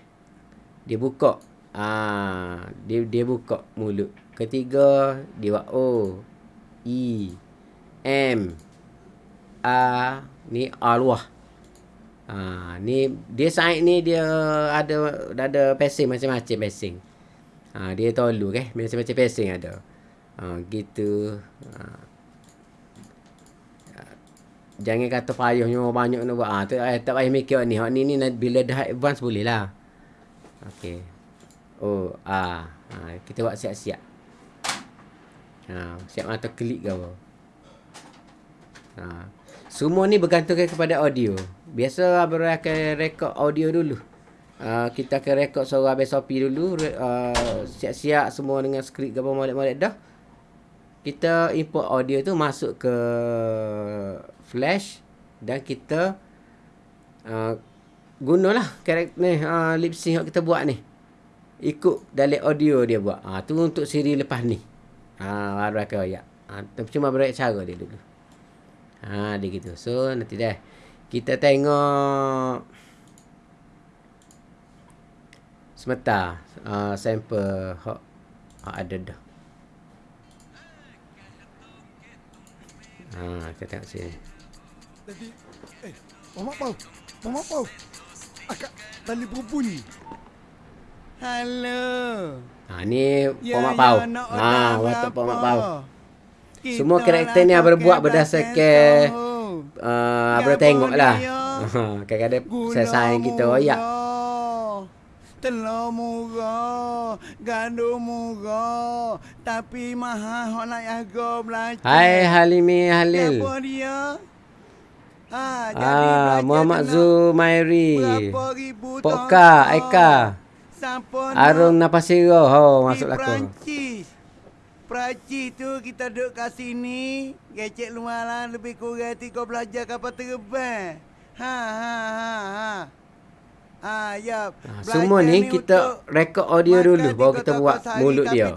dia buka. Ah, dia dia buka mulut. Ketiga dia buat O E M A ni A luah. Ha, ni dia side ni dia ada ada passing macam-macam passing. Ha, dia tolu ke okay? macam-macam passing ada. Ha, gitu. Ha, Jangan kata payahnya banyak nak buat. Ah, tu, eh, tak payah mikir ni. Hak ni ni bila dah advance boleh lah. Okey. Oh, ah. Ha, kita buat siap-siap. Ha, siap mata klik apa. Ha. Semua ni bergantung kepada audio. Biasa Abang akan rekod audio dulu. Uh, kita akan rekod suara Abang Sopi dulu. Uh, siap-siap semua dengan skrip ke molek-molek dah. Kita import audio tu masuk ke flash dan kita uh, gunalah karakter ni uh, lip sync yang kita buat ni ikut dalam audio dia buat uh, tu untuk siri lepas ni ah uh, baru akan ah uh, cuma berat cara dia dulu ha dia gitu so nanti dah kita tengok semata uh, sampel hok ada dah Ha, kita tengok sini. Tadi eh Mama Pau. Mama Pau. Akak tali berbunyi. Halo. Ha ni ya, Pau. Ya, ha waktu Mama Pau. Semua karakter ni abang buat berdasarkan uh, abang tengoklah. Ha kadang-kadang saya sayang kita oh ya. Telur murah, gaduh murah, tapi mahal hok nak jaga belajar. Hai Halimi Halil. Siapa dia? Ha, ah, Muhammad Zumairi. Poka, Aika. Sampun. Arung napas sira ho masuk laku. Perancis. Perancis tu kita duduk kat sini. Gecek lumayan lebih kurang tiga belajar kapal terbang. Ha ha ha ha. Ha ya. Ha, semua ni kita rekod audio dulu baru kita buat mulut dia.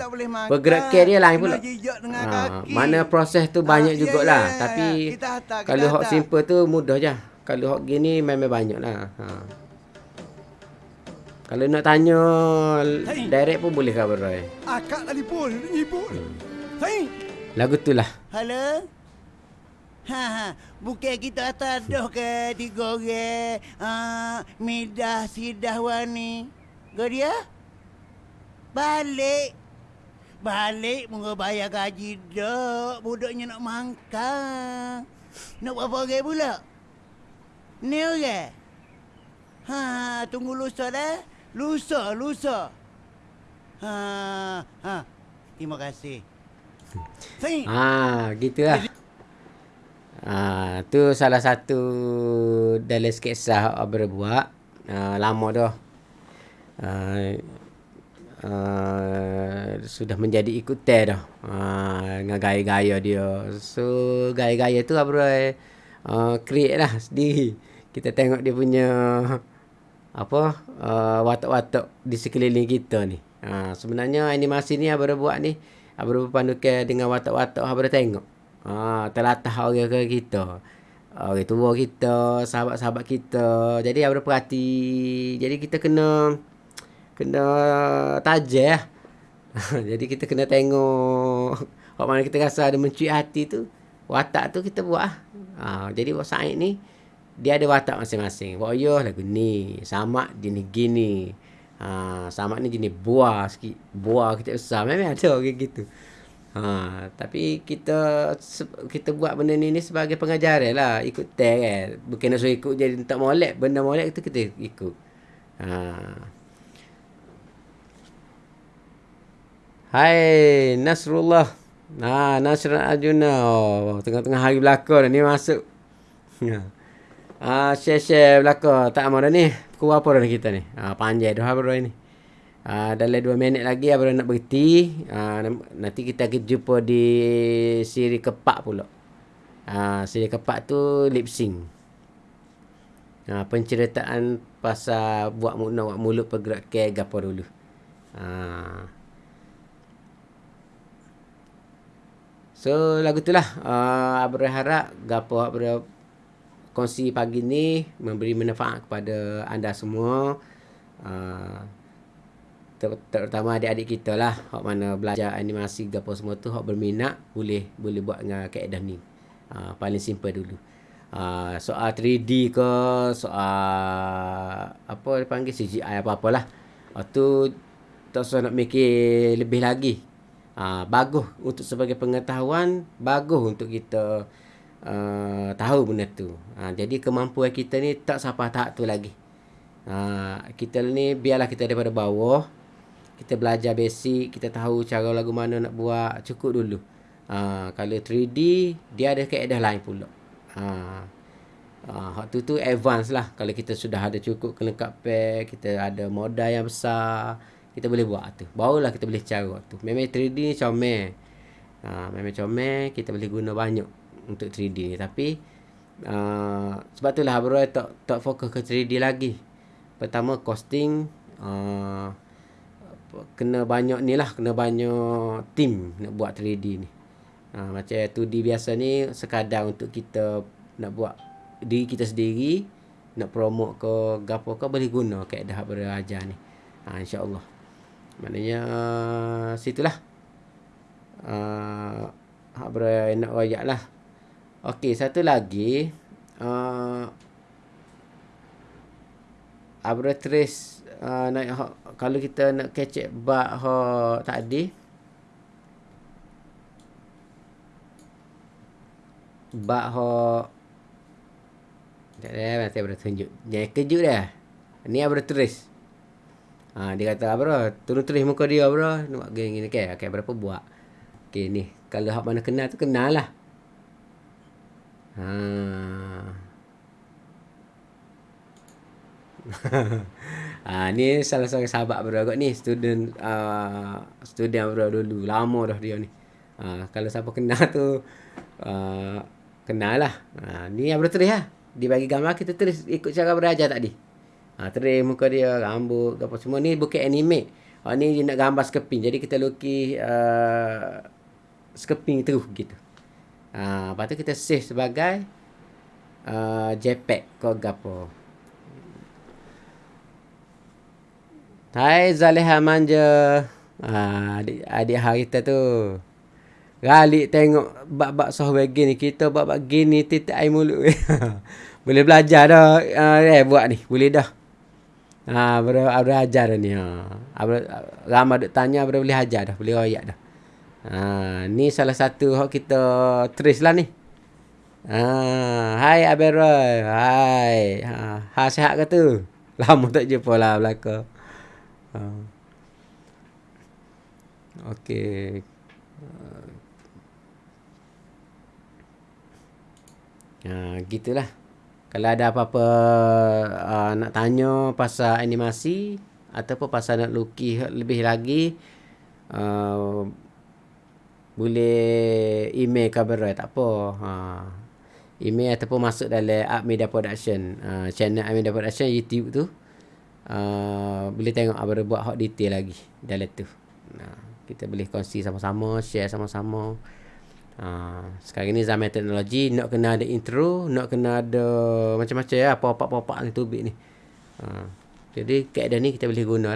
Pergerakan dia lain pula. Ha, mana proses tu Ah, banyak ya, jugalah. ya, ya, Tapi ya. Kita hantar, kita kalau hok simple tu mudah je. Kalau hok gini memang banyak lah. Ha. Kalau nak tanya Hey. direct pun boleh khabar Roy. Akak telefon, nyibuk. Hei, Lagu tu lah. Halo? Ha ha, bukan kita atas dah ke tiga orang. Ah, midah sidah wani. Kau dia? Balik. Balik mungkin bayar gaji dak. Budaknya nak mangkang. Nak berapa orang pula? Ni orang? Ha, tunggu lusa dah. Lusa, lusa. Ha, ha. Terima kasih. Ha, gitu lah. Ha, tu salah satu dalam hak Abra buat. Ha, lama dah. Ha, uh, sudah menjadi ikutan dah. Ha, dengan gaya-gaya dia. So, gaya-gaya tu Abra uh, create lah sendiri. Kita tengok dia punya apa uh, watak-watak di sekeliling kita ni. Ha, sebenarnya animasi ni Abra buat ni Abra berpandukan dengan watak-watak Abra tengok. Ha, telatah orang ke kita. Orang tua kita, sahabat-sahabat kita. Jadi Abra perhati. Jadi kita kena kena tajah. Jadi kita kena tengok Hak mana kita rasa ada mencuit hati tu Watak tu kita buat lah. ha, Jadi Wak Said ni Dia ada watak masing-masing. Wak Yoh lagu ni. Samak jenis gini. Ha, Samak ni jenis buah sikit. Buah kita besar. Memang ada orang gitu. Ha, Tapi kita Kita buat benda ni, ni sebagai pengajaran lah. Ikut tag kan Bukan nak suruh ikut jadi tak molek. Benda molek tu kita ikut. Ha. Hai Nasrullah. Nah, Nasran Arjuna. Oh, tengah-tengah hari belakang ni masuk. Ah, share-share belakang. Tak mau dah ni. Pukul apa dah kita ni? Ah, panjang dah bro ni. Ah, dalam 2 minit lagi abang nak berhenti. Ah, nam- nanti kita akan jumpa di siri kepak pula. Ah, siri kepak tu lip sync. Ah, penceritaan pasal buat mulut buat mulut pergerak ke gapo dulu. Ah. So lagu tu lah uh, Abra harap Gapo Abra Kongsi pagi ni Memberi manfaat kepada anda semua. Uh, ter- Terutama adik-adik kita lah Hak mana belajar animasi Gapo semua tu Hak berminat Boleh boleh buat dengan kaedah ni. Uh, Paling simple dulu. Uh, Soal 3D ke Soal Apa dipanggil CGI apa-apalah uh, Tu Tak usah nak mikir lebih lagi. Uh, bagus untuk sebagai pengetahuan bagus untuk kita uh, tahu benda tu. Uh, jadi kemampuan kita ni tak sampai tahap tu lagi. Uh, kita ni biarlah kita daripada bawah. Kita belajar basic kita tahu cara lagu mana nak buat cukup dulu. Uh, kalau 3D dia ada kaedah lain pula. Uh, hak tu tu advance lah. Kalau kita sudah ada cukup kelengkapan kita ada modal yang besar kita boleh buat tu. Barulah kita boleh cara tu. Memang 3D ni comel. Ha, memang comel, kita boleh guna banyak untuk 3D ni. Tapi uh, sebab tu lah Abang Roy tak, tak fokus ke 3D lagi. Pertama costing uh, kena banyak ni lah, kena banyak team nak buat 3D ni. Ha, macam 2D biasa ni sekadar untuk kita nak buat diri kita sendiri nak promote ke gapo ke boleh guna kaedah Roy ajar ni. Ha, InsyaAllah. Maknanya uh, situlah. Uh, hak ber nak royak lah. Okey, satu lagi. Uh, Abra trace uh, nak hak, kalau kita nak kecek bak hak tadi bak hak tak ada nanti Abra tunjuk. Jangan kejut dah. Ni Abra. Ha, dia kata bro, turun tulis muka dia. Nak buat gini gini ke? Okay, berapa buat? Okay ni. Kalau hak mana kenal tu kenal lah. Ha. Ha, ni salah seorang sahabat bro ni student uh, student bro dulu lama dah dia ni. Ha, kalau siapa kenal tu uh, kenal lah. Ha, ni bro tulis lah. Dia bagi gambar kita tulis ikut cara berajar tadi. Ha, tulis muka dia, rambut, apa semua ni bukan anime. Ha, ni dia nak gambar skeping. Jadi kita lukis uh, skeping terus gitu. Ha, lepas tu kita save sebagai uh, JPEG ke apa. Hai Zaleha Manja. Ha, adik, adik hari kita tu. Galik tengok bab-bab software gini. Kita bab-bab gini titik air mulut. Boleh belajar dah. Uh, eh, buat ni. Boleh dah. Ha, baru ajar dah ni. Ha. Ramai duk tanya baru boleh ajar dah. Boleh royak dah. Ha, ni salah satu hak kita trace lah ni. Ha, hai Aberoy. Hai. Ha, ha sihat ke tu? Lama tak jumpa lah belakang. Ha. Okey. Ha, gitulah. Kalau ada apa-apa uh, nak tanya pasal animasi ataupun pasal nak lukis lebih lagi uh, boleh email khabar tak apa. Ha. Email ataupun masuk dalam Art Media Production. Uh, channel Art Media Production YouTube tu. Uh, boleh tengok apa buat hot detail lagi dalam tu. Nah, kita boleh kongsi sama-sama, share sama-sama. Uh, sekarang ni zaman teknologi nak kena ada intro, nak kena ada macam-macam ya, pop-up-pop-up ni tubik ni. Uh, jadi keadaan ni kita boleh guna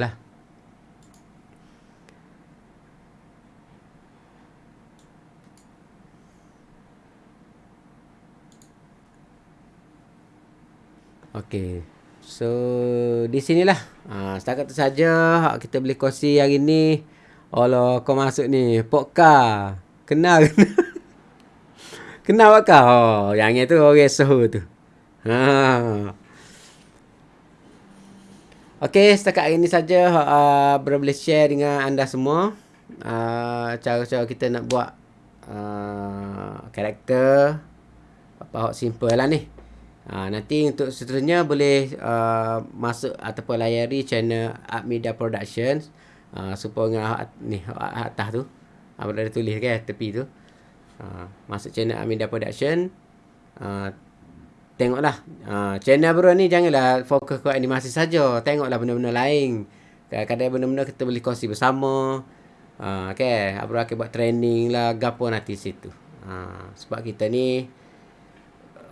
Okay. So di sinilah. Ha, setakat tu saja kita boleh kongsi hari ni. Allah kau masuk ni Pokka. Kenal Kenal kau? Oh, yang itu orang suhu tu. Ha. Okey, setakat hari ni saja uh, boleh share dengan anda semua uh, cara-cara kita nak buat uh, karakter apa hak simple lah ni. Ha, nanti untuk seterusnya boleh uh, masuk ataupun layari channel Art Media Productions. Uh, supaya ni atas tu. Apa uh, ada tulis kan tepi tu. Uh, masuk channel Art Media Production. Uh, tengoklah. Uh, channel baru ni janganlah fokus ke animasi saja. Tengoklah benda-benda lain. Kadang-kadang benda-benda kita boleh kongsi bersama. Uh, okay. Apa akan buat training lah gapo nanti situ. Uh, sebab kita ni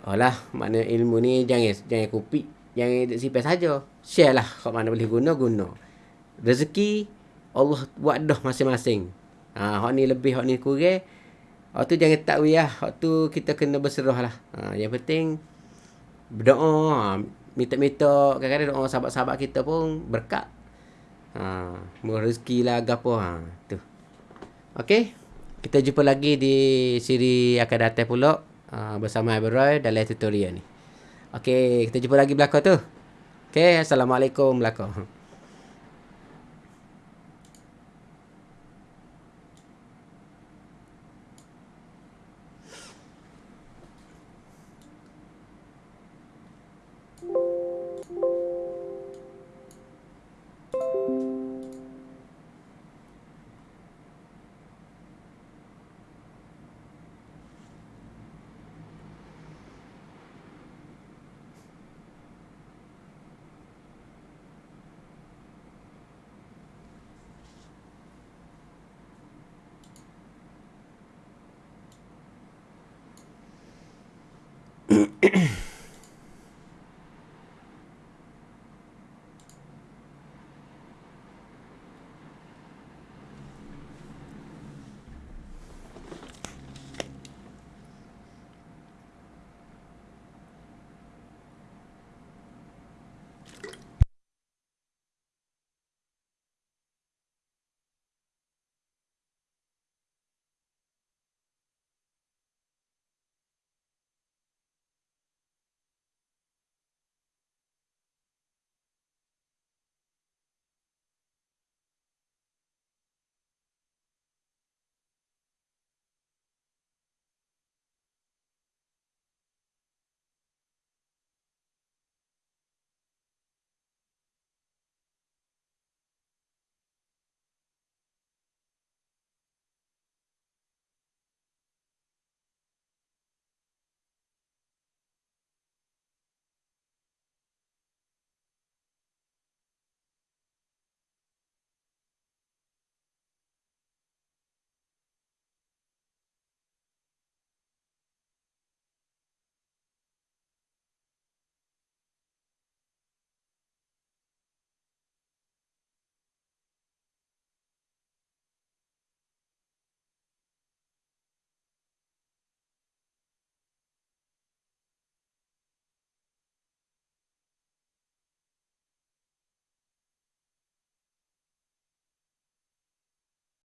Alah, makna ilmu ni jangan jangan kopi, jangan simpan saja. Share lah kat mana boleh guna guna. Rezeki Allah buat dah masing-masing. Ha, hak ni lebih, hak ni kurang. Hak tu jangan tak ya. Hak tu kita kena berserah lah. Ha, yang penting berdoa, ha, minta-minta kadang-kadang doa sahabat-sahabat kita pun berkat. Ha, rezeki lah gapo ha, tu. Okey. Kita jumpa lagi di siri akan datang pula. Ah, bersama Iberoy dalam tutorial ni. Okey, kita jumpa lagi belakang tu. Okey, Assalamualaikum belakang.